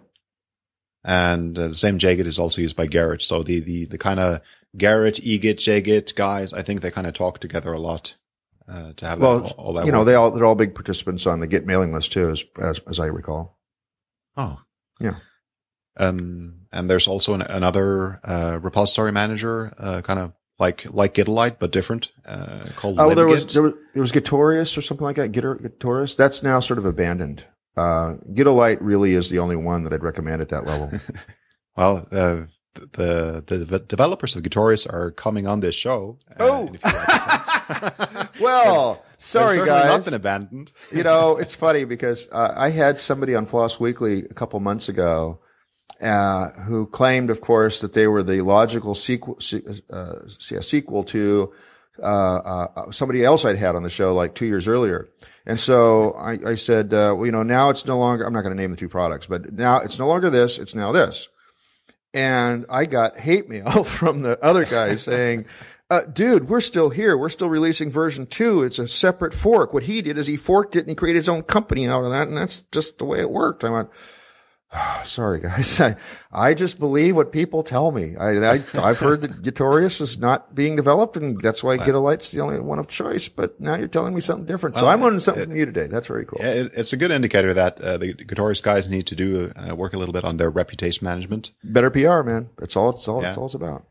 Speaker 1: and uh, the same JGit is also used by Gerrit. So the the the kind of Gerrit, eGit, JGit guys, I think they kind of talk together a lot uh, to have that, all,
Speaker 2: Well,
Speaker 1: all that.
Speaker 2: you know,
Speaker 1: work.
Speaker 2: they all they're all big participants on the Git mailing list too, as as, as I recall.
Speaker 1: oh
Speaker 2: Yeah.
Speaker 1: Um, and there's also an, another uh, repository manager, uh, kind of like like Gitlite but different, uh, called
Speaker 2: Oh, there was there was there was Gitorious or something like that. Gitor, Gitorious. That's now sort of abandoned. Uh, Gitolite really is the only one that I'd recommend at that level.
Speaker 1: well, uh, the, the the developers of Gitorious are coming on this show. uh,
Speaker 2: Oh.
Speaker 1: in a few episodes.
Speaker 2: well, sorry guys.
Speaker 1: not been abandoned.
Speaker 2: you know, it's funny because uh, I had somebody on Floss Weekly a couple months ago uh, who claimed, of course, that they were the logical sequel, uh, sequel to uh, uh, somebody else I'd had on the show like two years earlier. And so I, I said, uh, well, you know, now it's no longer, I'm not going to name the two products, but now it's no longer this, it's now this. And I got hate mail from the other guy saying, uh, dude, we're still here. We're still releasing version two. It's a separate fork. What he did is he forked it and he created his own company out of that. And that's just the way it worked. I went, "Ah, sorry guys. I, I just believe what people tell me. I, I, I've heard that Gitorious is not being developed and that's why Gitolite's the only one of choice. But now you're telling me something different. so I'm learning something from you today. That's very cool.
Speaker 1: Yeah, it- it's a good indicator that uh, the Gitorious guys need to do uh, work a little bit on their reputation management.
Speaker 2: Better PR, man. That's all it's all,
Speaker 1: Yeah.
Speaker 2: it's all it's about.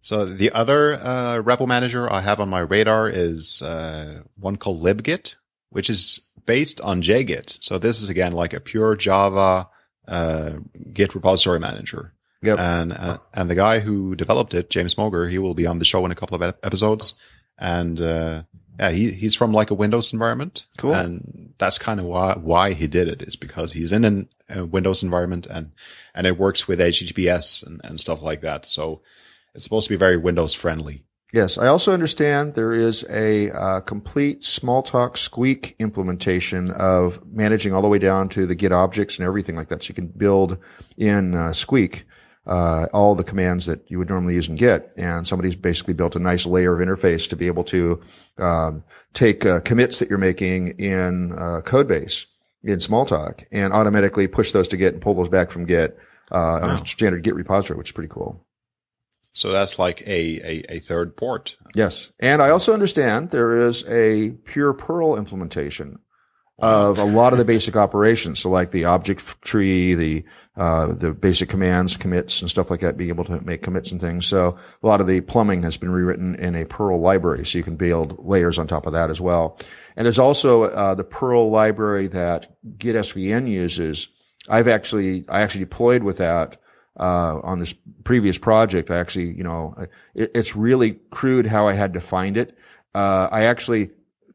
Speaker 1: So the other uh, REPL manager I have on my radar is uh, one called Gitblit, which is based on JGit. So this is again like a pure Java uh, Git repository manager.
Speaker 2: Yep.
Speaker 1: And uh, and the guy who developed it, James Moger, he will be on the show in a couple of episodes. And uh, yeah, he he's from like a Windows environment.
Speaker 2: Cool.
Speaker 1: And that's kind of why why he did it is because he's in an, a Windows environment and and it works with HTTPS and, and stuff like that. So it's supposed to be very Windows friendly.
Speaker 2: Yes, I also understand there is a uh, complete Smalltalk Squeak implementation of managing all the way down to the Git objects and everything like that. So you can build in uh, Squeak uh, all the commands that you would normally use in Git, and somebody's basically built a nice layer of interface to be able to um, take uh, commits that you're making in uh, Codebase in Smalltalk and automatically push those to Git and pull those back from Git uh, on a standard Git repository, which is pretty cool.
Speaker 1: So that's like a, a, a third port.
Speaker 2: Yes. And I also understand there is a pure Perl implementation of a lot of the basic operations. So like the object tree, the, uh, the basic commands, commits and stuff like that, being able to make commits and things. So a lot of the plumbing has been rewritten in a Perl library. So you can build layers on top of that as well. And there's also, uh, the Perl library that Git SVN uses. I've actually, I actually deployed with that uh, on this previous project. I actually, you know, it, it's really crude how I had to find it. Uh, I actually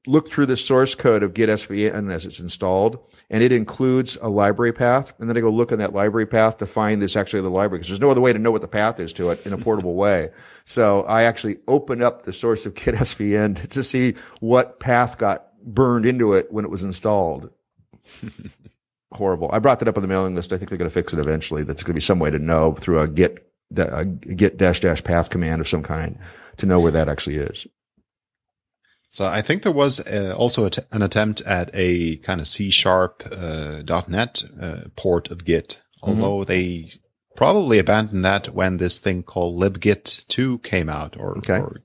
Speaker 2: looked through the source code of Git SVN as it's installed, and it includes a library path. And then I go look in that library path to find this actually the library because there's no other way to know what the path is to it in a portable way. So I actually open up the source of Git SVN to see what path got burned into it when it was installed. Horrible. I brought that up on the mailing list. I think they're going to fix it eventually. That's going to be some way to know through a Git a Git dash dash path command of some kind to know where that actually is.
Speaker 1: So I think there was uh, also an attempt at a kind of C sharp uh, .NET uh, port of Git, mm-hmm. although mm-hmm. they probably abandoned that when this thing called libgit 2 came out or, okay. or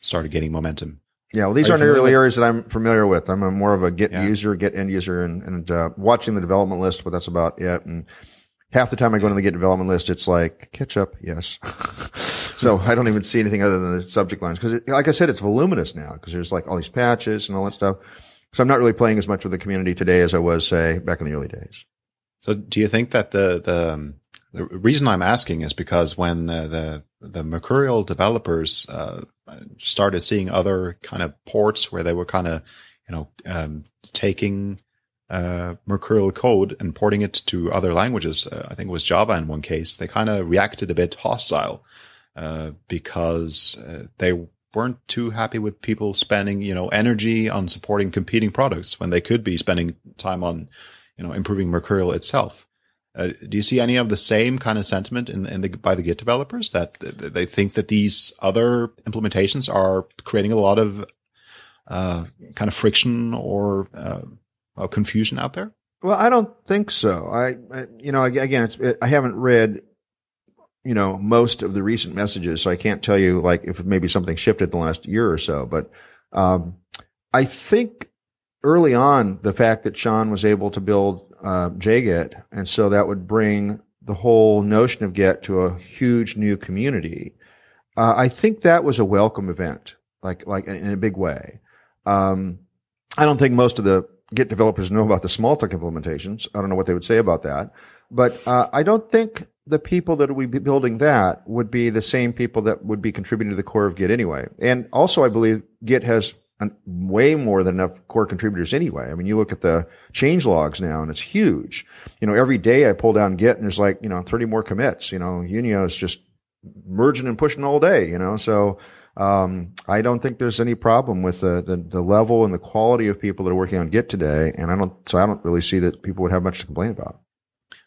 Speaker 1: started getting momentum.
Speaker 2: Yeah, well, these Are aren't really areas that I'm familiar with. I'm a more of a Git yeah. user, Git end user, and, and uh, watching the development list, but that's about it. And half the time I go yeah. to the Git development list, it's like ketchup, yes. So I don't even see anything other than the subject lines because, like I said, it's voluminous now because there's like all these patches and all that stuff. So I'm not really playing as much with the community today as I was, say, back in the early days.
Speaker 1: So do you think that the the, um, the reason I'm asking is because when uh, the the Mercurial developers uh, started seeing other kind of ports where they were kind of you know um, taking uh, Mercurial code and porting it to other languages, uh, I think it was Java in one case, they kind of reacted a bit hostile uh, because uh, they weren't too happy with people spending, you know, energy on supporting competing products when they could be spending time on, you know, improving Mercurial itself. Uh, do you see any of the same kind of sentiment in, in the, by the Git developers that, they think that these other implementations are creating a lot of uh, kind of friction or uh, well, confusion out there?
Speaker 2: Well, I don't think so. I, I you know, again, it's, it, I haven't read you know, most of the recent messages. So I can't tell you like if maybe something shifted the last year or so, but, um, I think early on, the fact that Shawn was able to build, uh, JGit, and so that would bring the whole notion of Git to a huge new community. Uh, I think that was a welcome event, like, like in a big way. Um, I don't think most of the Git developers know about the Smalltalk implementations. I don't know what they would say about that, but, uh, I don't think the people that would be building that would be the same people that would be contributing to the core of Git anyway. And also, I believe Git has way more than enough core contributors anyway. I mean, you look at the change logs now and it's huge. You know, every day I pull down Git and there's like, you know, 30 more commits. You know, Junio is just merging and pushing all day, you know, so, um, I don't think there's any problem with the, the, the level and the quality of people that are working on Git today. And I don't, so I don't really see that people would have much to complain about.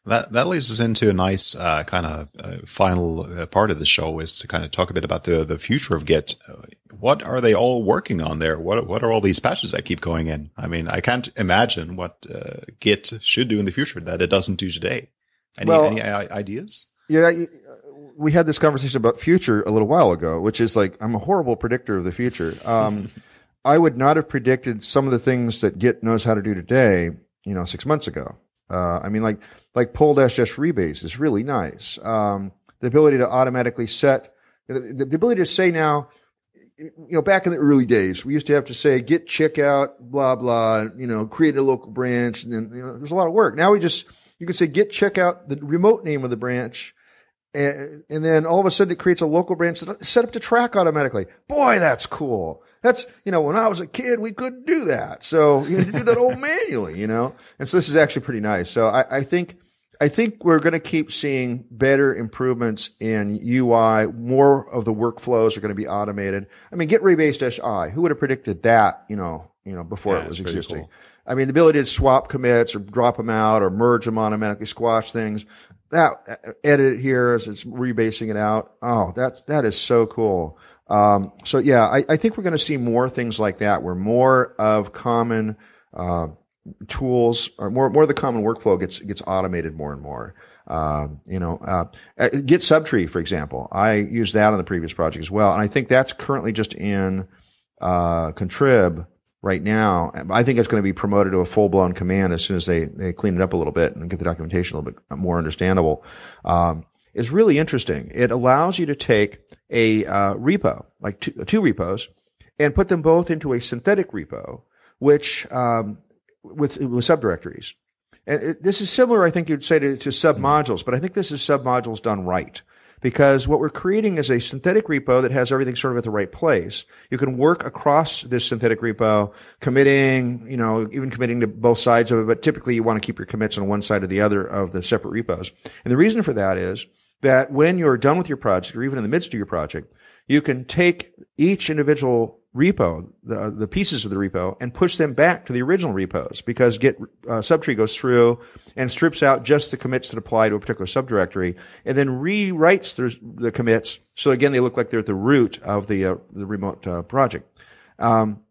Speaker 1: That that leads us into a nice uh, kind of uh, final uh, part of the show is to kind of talk a bit about the the future of Git. What are they all working on there? What what are all these patches that keep going in? I mean, I can't imagine what uh, Git should do in the future that it doesn't do today. Any, well, any ideas?
Speaker 2: Yeah, we had this conversation about future a little while ago, which is like I'm a horrible predictor of the future. Um, I would not have predicted some of the things that Git knows how to do today, you know, six months ago. Uh, I mean, like like pull dash dash rebase is really nice. Um, the ability to automatically set the, the, ability to say now, you know, back in the early days, we used to have to say git checkout, blah blah, you know, create a local branch, and then you know, there's a lot of work. Now we just you can say git checkout the remote name of the branch. And, and then all of a sudden it creates a local branch that's set up to track automatically. Boy, that's cool. That's, you know, when I was a kid, we couldn't do that. So you had to do that all manually, you know? And so this is actually pretty nice. So I, I think, I think we're going to keep seeing better improvements in UI. More of the workflows are going to be automated. I mean, git rebase I. Who would have predicted that, you know, you know, before yeah, it was existing? Cool. I mean, the ability to swap commits or drop them out or merge them automatically, squash things. That edit it here as it's rebasing it out. Oh, that's, that is so cool. Um, so yeah, I, I think we're going to see more things like that where more of common, uh, tools or more, more of the common workflow gets, gets automated more and more. Um, you know, uh, uh, Git subtree, for example, I used that on the previous project as well. And I think that's currently just in, uh, contrib right now. I think it's going to be promoted to a full blown command as soon as they, they clean it up a little bit and get the documentation a little bit more understandable. Um, is really interesting. It allows you to take a uh, repo, like two, two, repos, and put them both into a synthetic repo, which um, with with subdirectories. And it, this is similar, I think you'd say, to, to submodules, but I think this is submodules done right. because what we're creating is a synthetic repo that has everything sort of at the right place. You can work across this synthetic repo, committing, you know, even committing to both sides of it, but typically you want to keep your commits on one side or the other of the separate repos. And the reason for that is that when you're done with your project or even in the midst of your project, you can take each individual repo, the, the pieces of the repo, and push them back to the original repos because Git uh, subtree goes through and strips out just the commits that apply to a particular subdirectory and then rewrites the, the commits so again they look like they're at the root of the, uh, the remote uh, project. Um,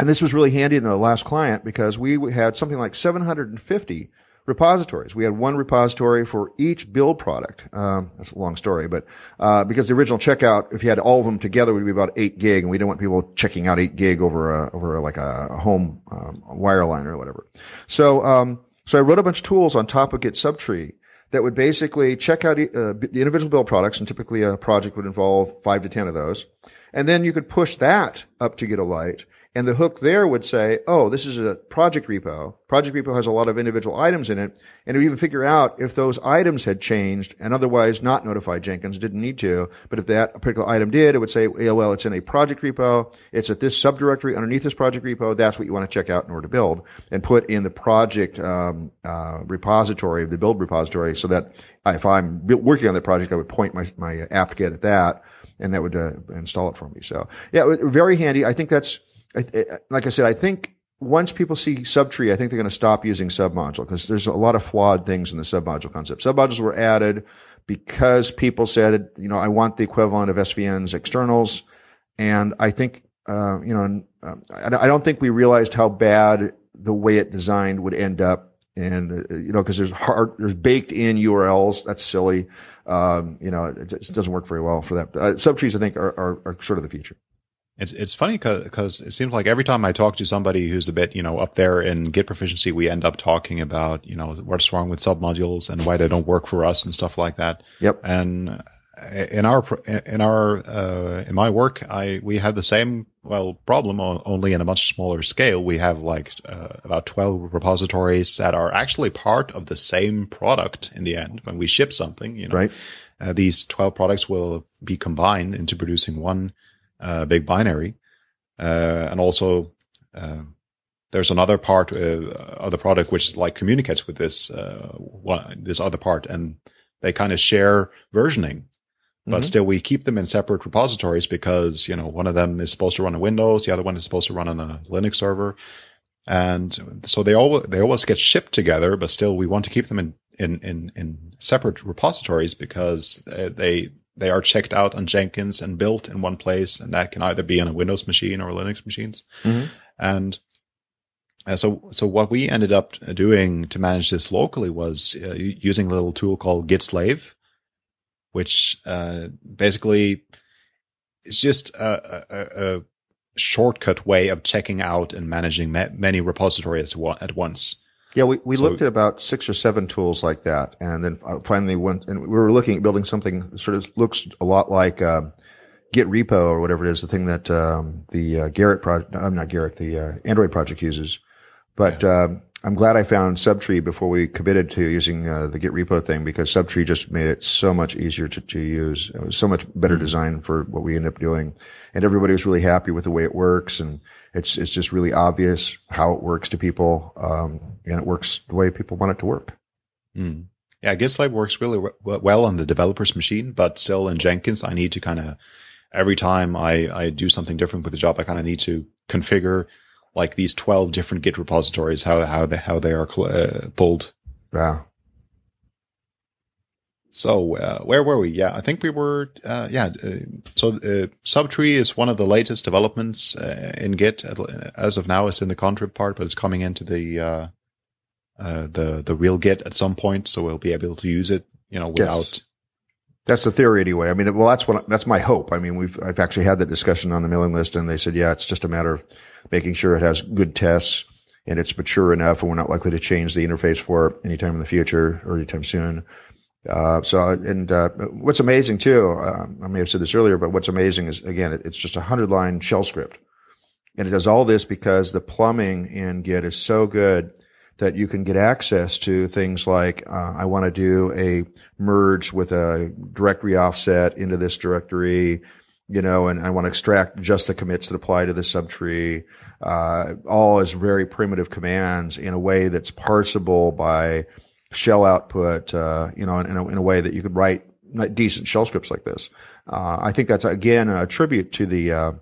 Speaker 2: and this was really handy in the last client because we had something like 750 repositories. We had one repository for each build product. Um, that's a long story, but uh, because the original checkout, if you had all of them together, would be about eight gig, and we didn't want people checking out eight gig over a, over like a, home um, wireline or whatever. So um, so I wrote a bunch of tools on top of Git Subtree that would basically check out uh, the individual build products, and typically a project would involve five to ten of those. And then you could push that up to Gitolite and the hook there would say, oh, this is a project repo. Project repo has a lot of individual items in it. And it would even figure out if those items had changed and otherwise not notified Jenkins, didn't need to. But if that particular item did, it would say, oh, well, it's in a project repo. It's at this subdirectory underneath this project repo. That's what you want to check out in order to build and put in the project um, uh, repository, of the build repository, so that if I'm working on that project, I would point my, my apt-get at that and that would uh, install it for me. So yeah, very handy. I think that's, like I said, I think once people see subtree, I think they're going to stop using submodule because there's a lot of flawed things in the submodule concept. Submodules were added because people said, you know, I want the equivalent of SVN's externals. And I think, uh, you know, um, I don't think we realized how bad the way it designed would end up. And, uh, you know, cause there's hard, there's baked in URLs. That's silly. Um, you know, it, it, doesn't work very well for that. Uh, subtrees, I think, are, are, are sort of the future.
Speaker 1: It's it's funny because it seems like every time I talk to somebody who's a bit you know up there in Git proficiency, we end up talking about you know what's wrong with submodules and why they don't work for us and stuff like that.
Speaker 2: Yep.
Speaker 1: And in our in our uh, in my work, I we have the same well problem only in a much smaller scale. We have like uh, about twelve repositories that are actually part of the same product in the end. When we ship something, you know,
Speaker 2: right.
Speaker 1: Uh, these twelve products will be combined into producing one big binary. Uh, and also, uh, there's another part of the product which like communicates with this, one, this other part and they kind of share versioning but mm-hmm. still we keep them in separate repositories because, you know, one of them is supposed to run on Windows. The other one is supposed to run on a Linux server. And so they all, they always get shipped together, but still we want to keep them in, in, in, in separate repositories because they, they are checked out on Jenkins and built in one place, and that can either be on a Windows machine or Linux machines. Mm-hmm. And uh, so, so what we ended up doing to manage this locally was uh, using a little tool called Git Slave, which uh, basically is just a, a, a, shortcut way of checking out and managing ma- many repositories at onse.
Speaker 2: Yeah, we, we so, looked at about six or seven tools like that, and then uh, finally went and we were looking at building something that sort of looks a lot like uh, Git Repo or whatever it is, the thing that um, the uh, Gerrit project, I'm not Gerrit, the uh, Android project uses. But yeah. um, I'm glad I found Subtree before we committed to using uh, the Git Repo thing because Subtree just made it so much easier to, to use. It was so much better mm-hmm. design for what we ended up doing, and everybody was really happy with the way it works and it's it's just really obvious how it works to people, um, and it works the way people want it to work.
Speaker 1: Mm. Yeah, GitSlave works really well on the developer's machine, but still in Jenkins, I need to kind of every time I I do something different with the job, I kind of need to configure like these twelve different Git repositories, how how they how they are uh, pulled.
Speaker 2: Wow.
Speaker 1: So uh, where were we? Yeah, I think we were. Uh, yeah, uh, so uh, Subtree is one of the latest developments uh, in Git. As of now, it's in the contrib part, but it's coming into the uh, the the real Git at some point. So we'll be able to use it, you know, without. Yes.
Speaker 2: That's the theory anyway. I mean, well, that's what that's my hope. I mean, we've I've actually had that discussion on the mailing list, and they said, yeah, it's just a matter of making sure it has good tests and it's mature enough, and we're not likely to change the interface for it anytime in the future or anytime soon. Uh, so, and, uh, what's amazing too, uh, I may have said this earlier, but what's amazing is again, it, it's just a hundred line shell script. And it does all this because the plumbing in Git is so good that you can get access to things like uh, I want to do a merge with a directory offset into this directory, you know, and I want to extract just the commits that apply to the subtree, uh, all as very primitive commands in a way that's parsable by shell output, uh, you know, in, in, a, in, a, way that you could write decent shell scripts like this. Uh, I think that's again a tribute to the uh,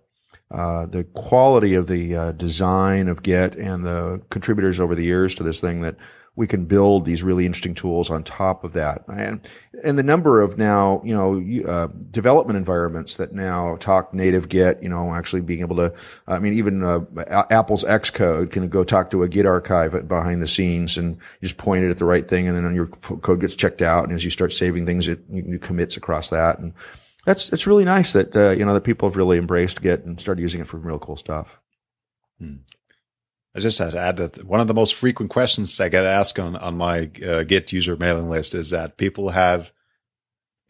Speaker 2: uh, the quality of the uh, design of Git and the contributors over the years to this thing that we can build these really interesting tools on top of that. And, and the number of now, you know, uh, development environments that now talk native Git, you know, actually being able to, I mean, even uh, Apple's Xcode can go talk to a Git archive behind the scenes and just point it at the right thing. And then your code gets checked out. And as you start saving things, it you, commits across that. And that's, it's really nice that, uh, you know, that people have really embraced Git and started using it for real cool stuff.
Speaker 1: Hmm. I just had to add that one of the most frequent questions I get asked on, on my uh, Git user mailing list is that people have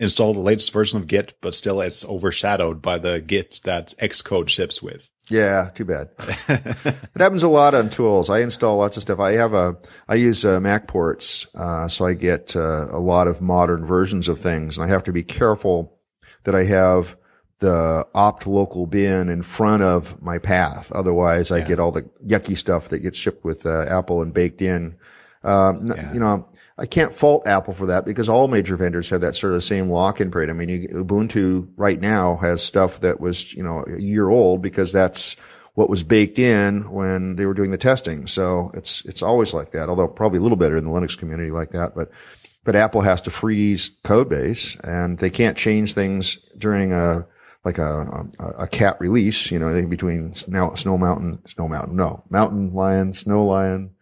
Speaker 1: installed the latest version of Git, but still it's overshadowed by the Git that Xcode ships with.
Speaker 2: Yeah, too bad. it happens a lot on tools. I install lots of stuff. I have a, I use uh, MacPorts, uh, so I get uh, a lot of modern versions of things, and I have to be careful that I have the opt local bin in front of my path. Otherwise, I get all the yucky stuff that gets shipped with uh, Apple and baked in. Um, yeah. You know, I can't fault Apple for that because all major vendors have that sort of same lock-in period. I mean, you, Ubuntu right now has stuff that was, you know, a year old because that's what was baked in when they were doing the testing. So it's, it's always like that, although probably a little better in the Linux community like that. But, but Apple has to freeze code base and they can't change things during a, like a, a, a cat release, you know, between Snow, Snow Mountain, Snow Mountain, no, Mountain Lion, Snow Lion,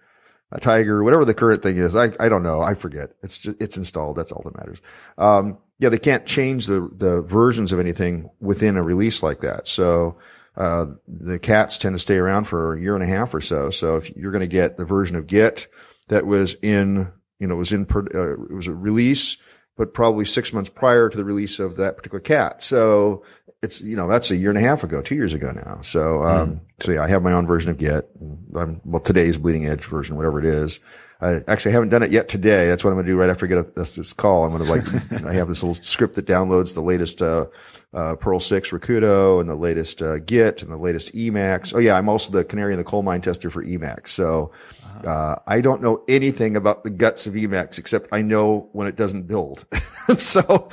Speaker 2: a tiger, whatever the current thing is. I, I don't know. I forget. It's just, it's installed. That's all that matters. Um, yeah, they can't change the, the versions of anything within a release like that. So, uh, the cats tend to stay around for a year and a half or so. So if you're going to get the version of Git that was in, you know, was in, uh, it was a release, but probably six months prior to the release of that particular cat. So it's you know that's a year and a half ago, two years ago now. So um, mm. so yeah, I have my own version of Git. I'm, well, today's bleeding edge version, whatever it is. I actually haven't done it yet today. That's what I'm going to do right after I get this, this call. I'm going to like I have this little script that downloads the latest uh, uh, Perl six Rakudo and the latest uh, Git and the latest Emacs. Oh yeah, I'm also the canary in the coal mine tester for Emacs. So uh, I don't know anything about the guts of Emacs except I know when it doesn't build. so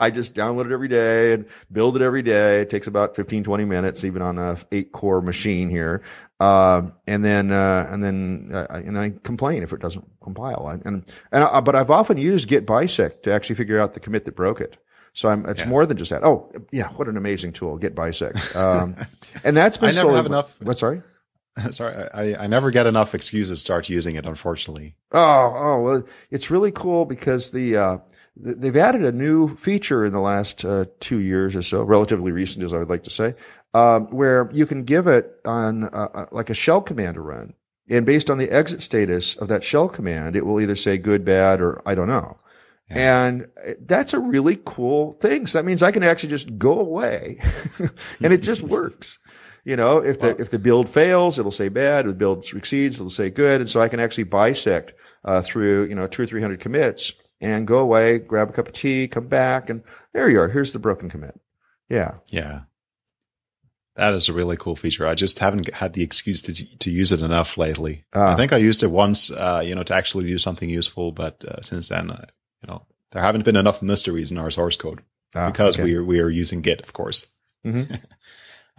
Speaker 2: I just download it every day and build it every day. It takes about 15, 20 minutes, even on a eight core machine here. Uh, and then, uh, and then, uh, and I complain if it doesn't compile. And, and, and I, but I've often used git bisect to actually figure out the commit that broke it. So I'm, it's yeah. more than just that. Oh, yeah. What an amazing tool, git bisect. Um, and that's been
Speaker 1: I never have enough.
Speaker 2: What, sorry?
Speaker 1: Sorry, I, I never get enough excuses to start using it, unfortunately.
Speaker 2: Oh, oh, well, it's really cool because the, uh, they've added a new feature in the last uh, two years or so, relatively recent, as I would like to say, um, where you can give it on uh, uh, like a shell command to run, and based on the exit status of that shell command, it will either say good, bad, or I don't know. Yeah. And that's a really cool thing. So that means I can actually just go away, and it just works. You know, if the, if the build fails, it'll say bad. If the build succeeds, it'll say good. And so I can actually bisect, uh, through, you know, two or three hundred commits and go away, grab a cup of tea, come back, and there you are. Here's the broken commit. Yeah.
Speaker 1: Yeah. That is a really cool feature. I just haven't had the excuse to to use it enough lately. I think I used it once, uh, you know, to actually do something useful, but uh, since then, uh, you know, there haven't been enough mysteries in our source code ah, because okay. we are we are using Git, of course. Mm-hmm.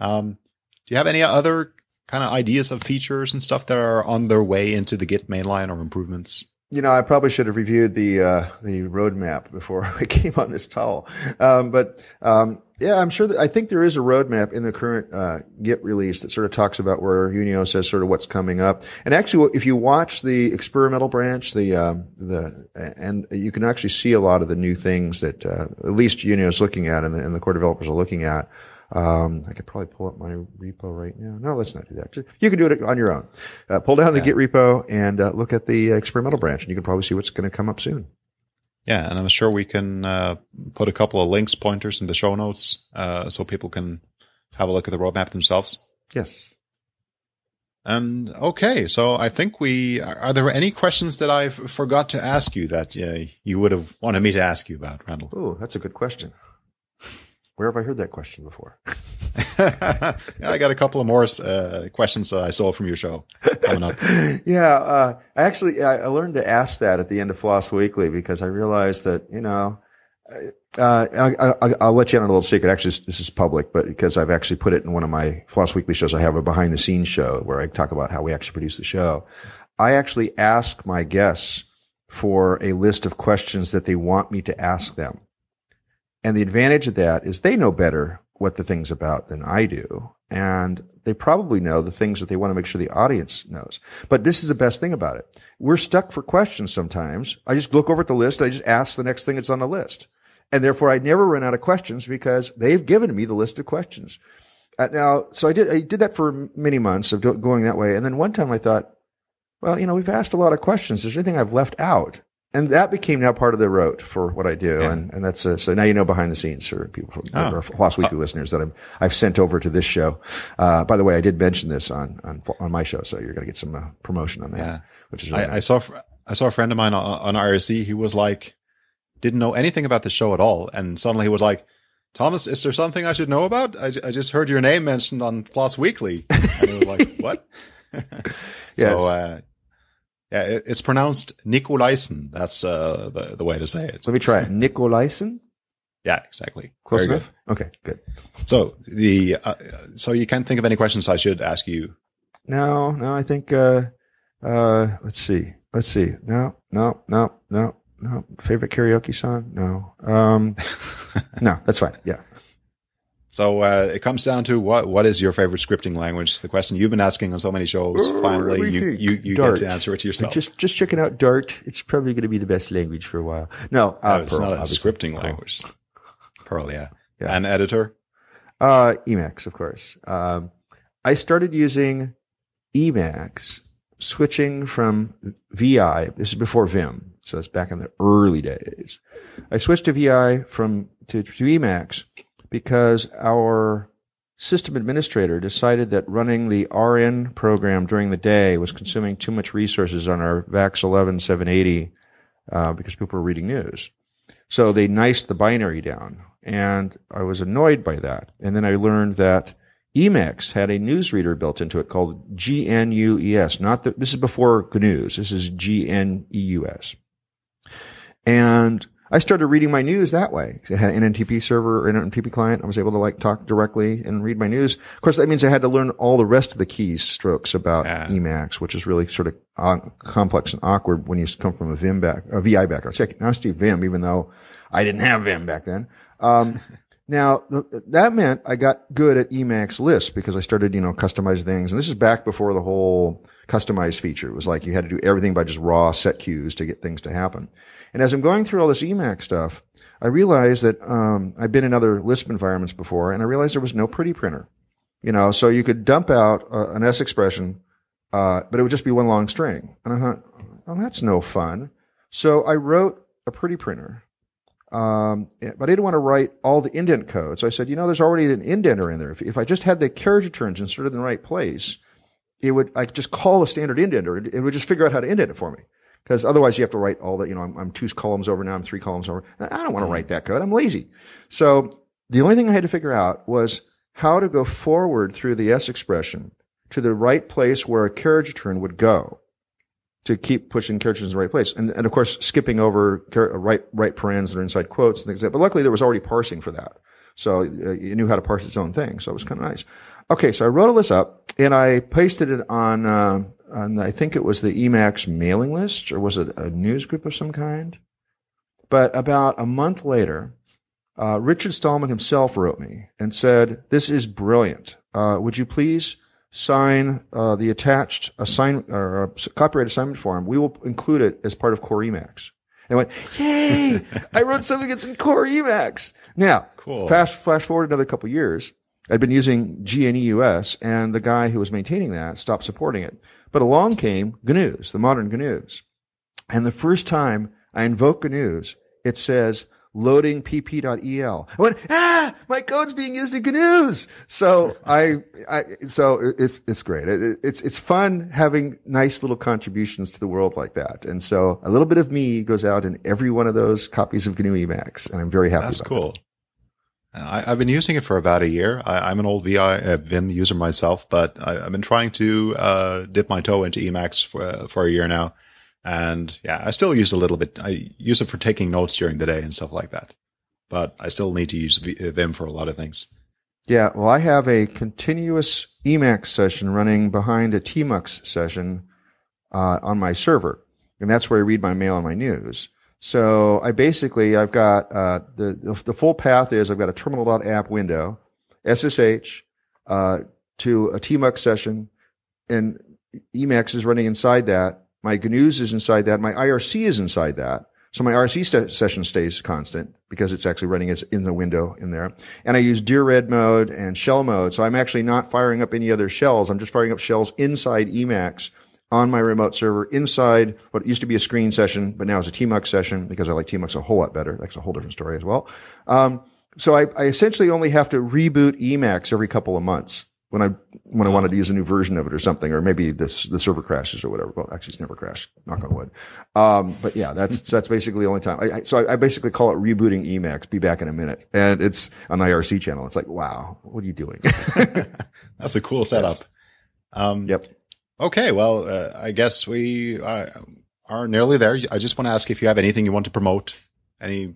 Speaker 1: um, do you have any other kind of ideas of features and stuff that are on their way into the Git mainline or improvements?
Speaker 2: You know, I probably should have reviewed the uh, the roadmap before I came on this towel. Um, but um, yeah, I'm sure that I think there is a roadmap in the current uh, Git release that sort of talks about where Junio says sort of what's coming up. And actually, if you watch the experimental branch, the uh, the and you can actually see a lot of the new things that uh, at least Junio is looking at and the, and the core developers are looking at. Um, I could probably pull up my repo right now. No, let's not do that. Just, you can do it on your own. Uh, pull down the yeah. Git repo and uh, look at the experimental branch, and you can probably see what's going to come up soon.
Speaker 1: Yeah, and I'm sure we can uh, put a couple of links, pointers in the show notes, uh, so people can have a look at the roadmap themselves.
Speaker 2: Yes.
Speaker 1: And okay, so I think we are there any questions that I forgot to ask you that uh, you would have wanted me to ask you about, Randal?
Speaker 2: Oh, that's a good question. Where have I heard that question before?
Speaker 1: yeah, I got a couple of more uh, questions that I stole from your show coming up.
Speaker 2: yeah, uh, I actually I, I learned to ask that at the end of Floss Weekly because I realized that you know uh, I, will let you in on a little secret. Actually, this is public, but because I've actually put it in one of my Floss Weekly shows, I have a behind the scenes show where I talk about how we actually produce the show. I actually ask my guests for a list of questions that they want me to ask them. And the advantage of that is they know better what the thing's about than I do. And they probably know the things that they want to make sure the audience knows. But this is the best thing about it. We're stuck for questions sometimes. I just look over at the list. I just ask the next thing that's on the list. And therefore I never run out of questions because they've given me the list of questions. Uh, now, so I did, I did that for many months of going that way. And then one time I thought, well, you know, we've asked a lot of questions. Is there anything I've left out? And that became now part of the rote for what I do. Yeah. And, and that's, uh, so now you know behind the scenes for people from oh. Floss Weekly uh, listeners that I'm, I've sent over to this show. Uh, by the way, I did mention this on, on, on my show. So you're going to get some uh, promotion on that, yeah. which is,
Speaker 1: really I, nice. I, saw, I saw a friend of mine on, on RSC. He was like, didn't know anything about the show at all. And suddenly he was like, Thomas, is there something I should know about? I, I just heard your name mentioned on Floss Weekly. And he was like, what?
Speaker 2: yes. Uh,
Speaker 1: yeah, it's pronounced Nicolaisen. That's uh, the, the way to say it.
Speaker 2: Let me try it. Nicolaisen?
Speaker 1: Yeah, exactly.
Speaker 2: Close Very enough? Good. Okay, good.
Speaker 1: So the, uh, so you can't think of any questions I should ask you?
Speaker 2: No, no, I think, uh, uh, let's see. Let's see. No, no, no, no, no, favorite karaoke song? No. Um, no, that's fine. Yeah.
Speaker 1: So uh, it comes down to what what is your favorite scripting language? The question you've been asking on so many shows. Finally, you you, you get to answer it to yourself.
Speaker 2: Just just checking out Dart. It's probably going to be the best language for a while. No,
Speaker 1: uh, no it's Perl, not a obviously. scripting language. Perl, yeah. yeah. And editor.
Speaker 2: Uh, Emacs, of course. Um, I started using Emacs, switching from VI. This is before Vim. So it's back in the early days. I switched to VI from to, to Emacs because our system administrator decided that running the RN program during the day was consuming too much resources on our VAX 11 780 uh, because people were reading news. So they niced the binary down, and I was annoyed by that. And then I learned that Emacs had a newsreader built into it called Gnews. Not that this is before GNUs. This is Gnews. And I started reading my news that way. I had an NNTP server or an NNTP client. I was able to like talk directly and read my news. Of course, that means I had to learn all the rest of the keys strokes about yeah. Emacs, which is really sort of complex and awkward when you come from a Vim back, a VI background. See, I see Vim, even though I didn't have Vim back then. Um, now that meant I got good at Emacs Lisp because I started, you know, customize things. And this is back before the whole customized feature. It was like you had to do everything by just raw setqs to get things to happen. And as I'm going through all this Emacs stuff, I realized that um, I've been in other Lisp environments before, and I realized there was no pretty printer. You know, so you could dump out uh, an S expression, uh, but it would just be one long string. And I thought, well, that's no fun. So I wrote a pretty printer. Um, but I didn't want to write all the indent code. So I said, you know, there's already an indenter in there. If, if I just had the carriage returns inserted in the right place, it would, I could just call a standard indenter. It would just figure out how to indent it for me. Because otherwise you have to write all that, you know, I'm, I'm, two columns over now, I'm three columns over. I don't want to write that code. I'm lazy. So the only thing I had to figure out was how to go forward through the S expression to the right place where a carriage return would go to keep pushing carriage in the right place. And, and of course, skipping over right, right parens that are inside quotes and things like that. But luckily there was already parsing for that. So uh, you knew how to parse its own thing. So it was kind of nice. Okay. So I wrote all this up and I pasted it on, uh, and I think it was the Emacs mailing list, or was it a news group of some kind? But about a month later, uh, Richard Stallman himself wrote me and said, "This is brilliant. Uh, would you please sign uh, the attached assign or uh, copyright assignment form? We will include it as part of Core Emacs." And I went, "Yay! I wrote something that's in Core Emacs." Now,
Speaker 1: cool.
Speaker 2: fast flash forward another couple years. I'd been using Gnews, and the guy who was maintaining that stopped supporting it. But along came GNUs, the modern GNUs. And the first time I invoke GNUs, it says, loading pp.el. I went, ah, my code's being used in GNUs. So I, I, so it's, it's great. It, it's, it's fun having nice little contributions to the world like that. And so a little bit of me goes out in every one of those copies of GNU Emacs and I'm very happy
Speaker 1: That's
Speaker 2: about
Speaker 1: cool.
Speaker 2: that.
Speaker 1: I, have been using it for about a year. I, am an old VI, uh, Vim user myself, but I, have been trying to uh, dip my toe into Emacs for uh, for a year now, and yeah, I still use a little bit. I use it for taking notes during the day and stuff like that, but I still need to use Vim for a lot of things.
Speaker 2: Yeah, well, I have a continuous Emacs session running behind a Tmux session uh, on my server, and that's where I read my mail and my news. So I basically, I've got, uh, the, the, the, full path is I've got a terminal.app window, SSH, uh, to a tmux session and Emacs is running inside that. My GNUs is inside that. My IRC is inside that. So my IRC st- session stays constant because it's actually running as in the window in there. And I use Dired mode and shell mode. So I'm actually not firing up any other shells. I'm just firing up shells inside Emacs on my remote server inside what used to be a screen session, but now is a tmux session because I like tmux a whole lot better. That's a whole different story as well. Um, so I, I, essentially only have to reboot Emacs every couple of months when I when I wanted to use a new version of it or something, or maybe this the server crashes or whatever. Well, actually, it's never crashed. Knock on wood. Um, but yeah, that's that's basically the only time. I, I, so I, I, basically call it rebooting Emacs. Be back in a minute, and it's an IRC channel. It's like, wow, what are you doing?
Speaker 1: that's a cool setup. Yes.
Speaker 2: Um, yep.
Speaker 1: Okay, well, uh, I guess we uh, are nearly there. I just want to ask if you have anything you want to promote, any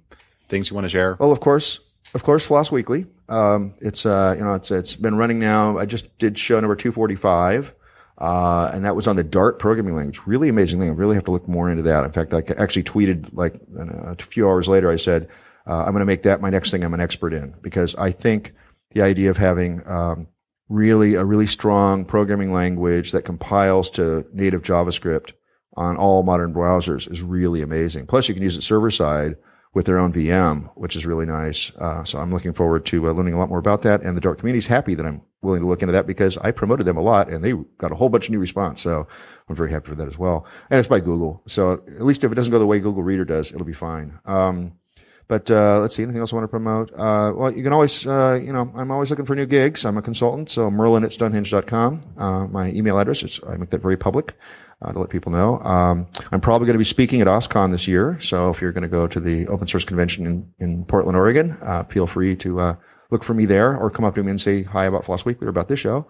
Speaker 1: things you want to share.
Speaker 2: Well, of course, of course, Floss Weekly. Um, it's uh, you know, it's it's been running now. I just did show number two forty five. Uh, and that was on the Dart programming language. Really amazing thing. I really have to look more into that. In fact, I actually tweeted like a few hours later. I said, uh, I'm going to make that my next thing I'm an expert in because I think the idea of having, um, really a really strong programming language that compiles to native JavaScript on all modern browsers is really amazing. Plus, you can use it server side with their own VM, which is really nice. Uh, so I'm looking forward to uh, learning a lot more about that. And the Dart community is happy that I'm willing to look into that because I promoted them a lot and they got a whole bunch of new response. So I'm very happy for that as well. And it's by Google. So at least if it doesn't go the way Google Reader does, it'll be fine. Um, but uh, let's see, anything else I want to promote? Uh, well, you can always, uh, you know, I'm always looking for new gigs. I'm a consultant, so merlyn at stonehenge.com. Uh, my email address, is, I make that very public uh, to let people know. Um, I'm probably going to be speaking at OSCON this year, so if you're going to go to the open source convention in, in Portland, Oregon, uh, feel free to look for me there or come up to me and say hi about Floss Weekly or about this show.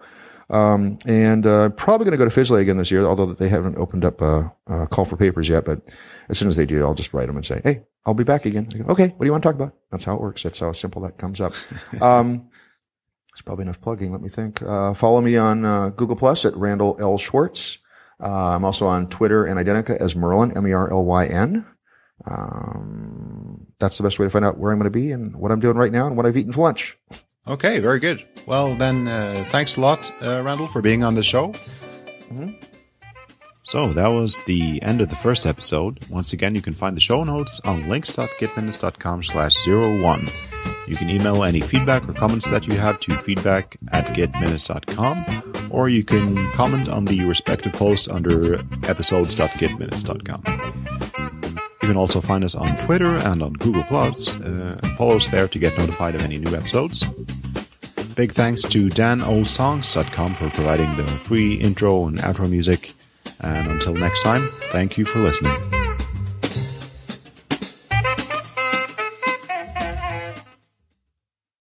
Speaker 2: Um, and uh, I'm probably going to go to FSLA again this year, although they haven't opened up a, a, call for papers yet. But as soon as they do, I'll just write them and say, "Hey, I'll be back again." Go, okay, what do you want to talk about? That's how it works. That's how simple that comes up. Um, it's probably enough plugging. Let me think. Uh, follow me on uh, Google Plus at Randal L Schwartz. Uh, I'm also on Twitter and Identi.ca as Merlin, M E R L Y N. Um, that's the best way to find out where I'm going to be and what I'm doing right now and what I've eaten for lunch.
Speaker 1: Okay, very good. Well, then, uh, thanks a lot, uh, Randal, for being on the show.
Speaker 2: Mm-hmm.
Speaker 1: So that was the end of the first episode. Once again, you can find the show notes on links.gitminutes.com slash zero one. You can email any feedback or comments that you have to feedback at gitminutes.com, or you can comment on the respective post under episodes.gitminutes.com. You can also find us on Twitter and on Google Plus. Uh, follow us there to get notified of any new episodes. Big thanks to danosongs.com for providing the free intro and outro music. And until next time, thank you for listening.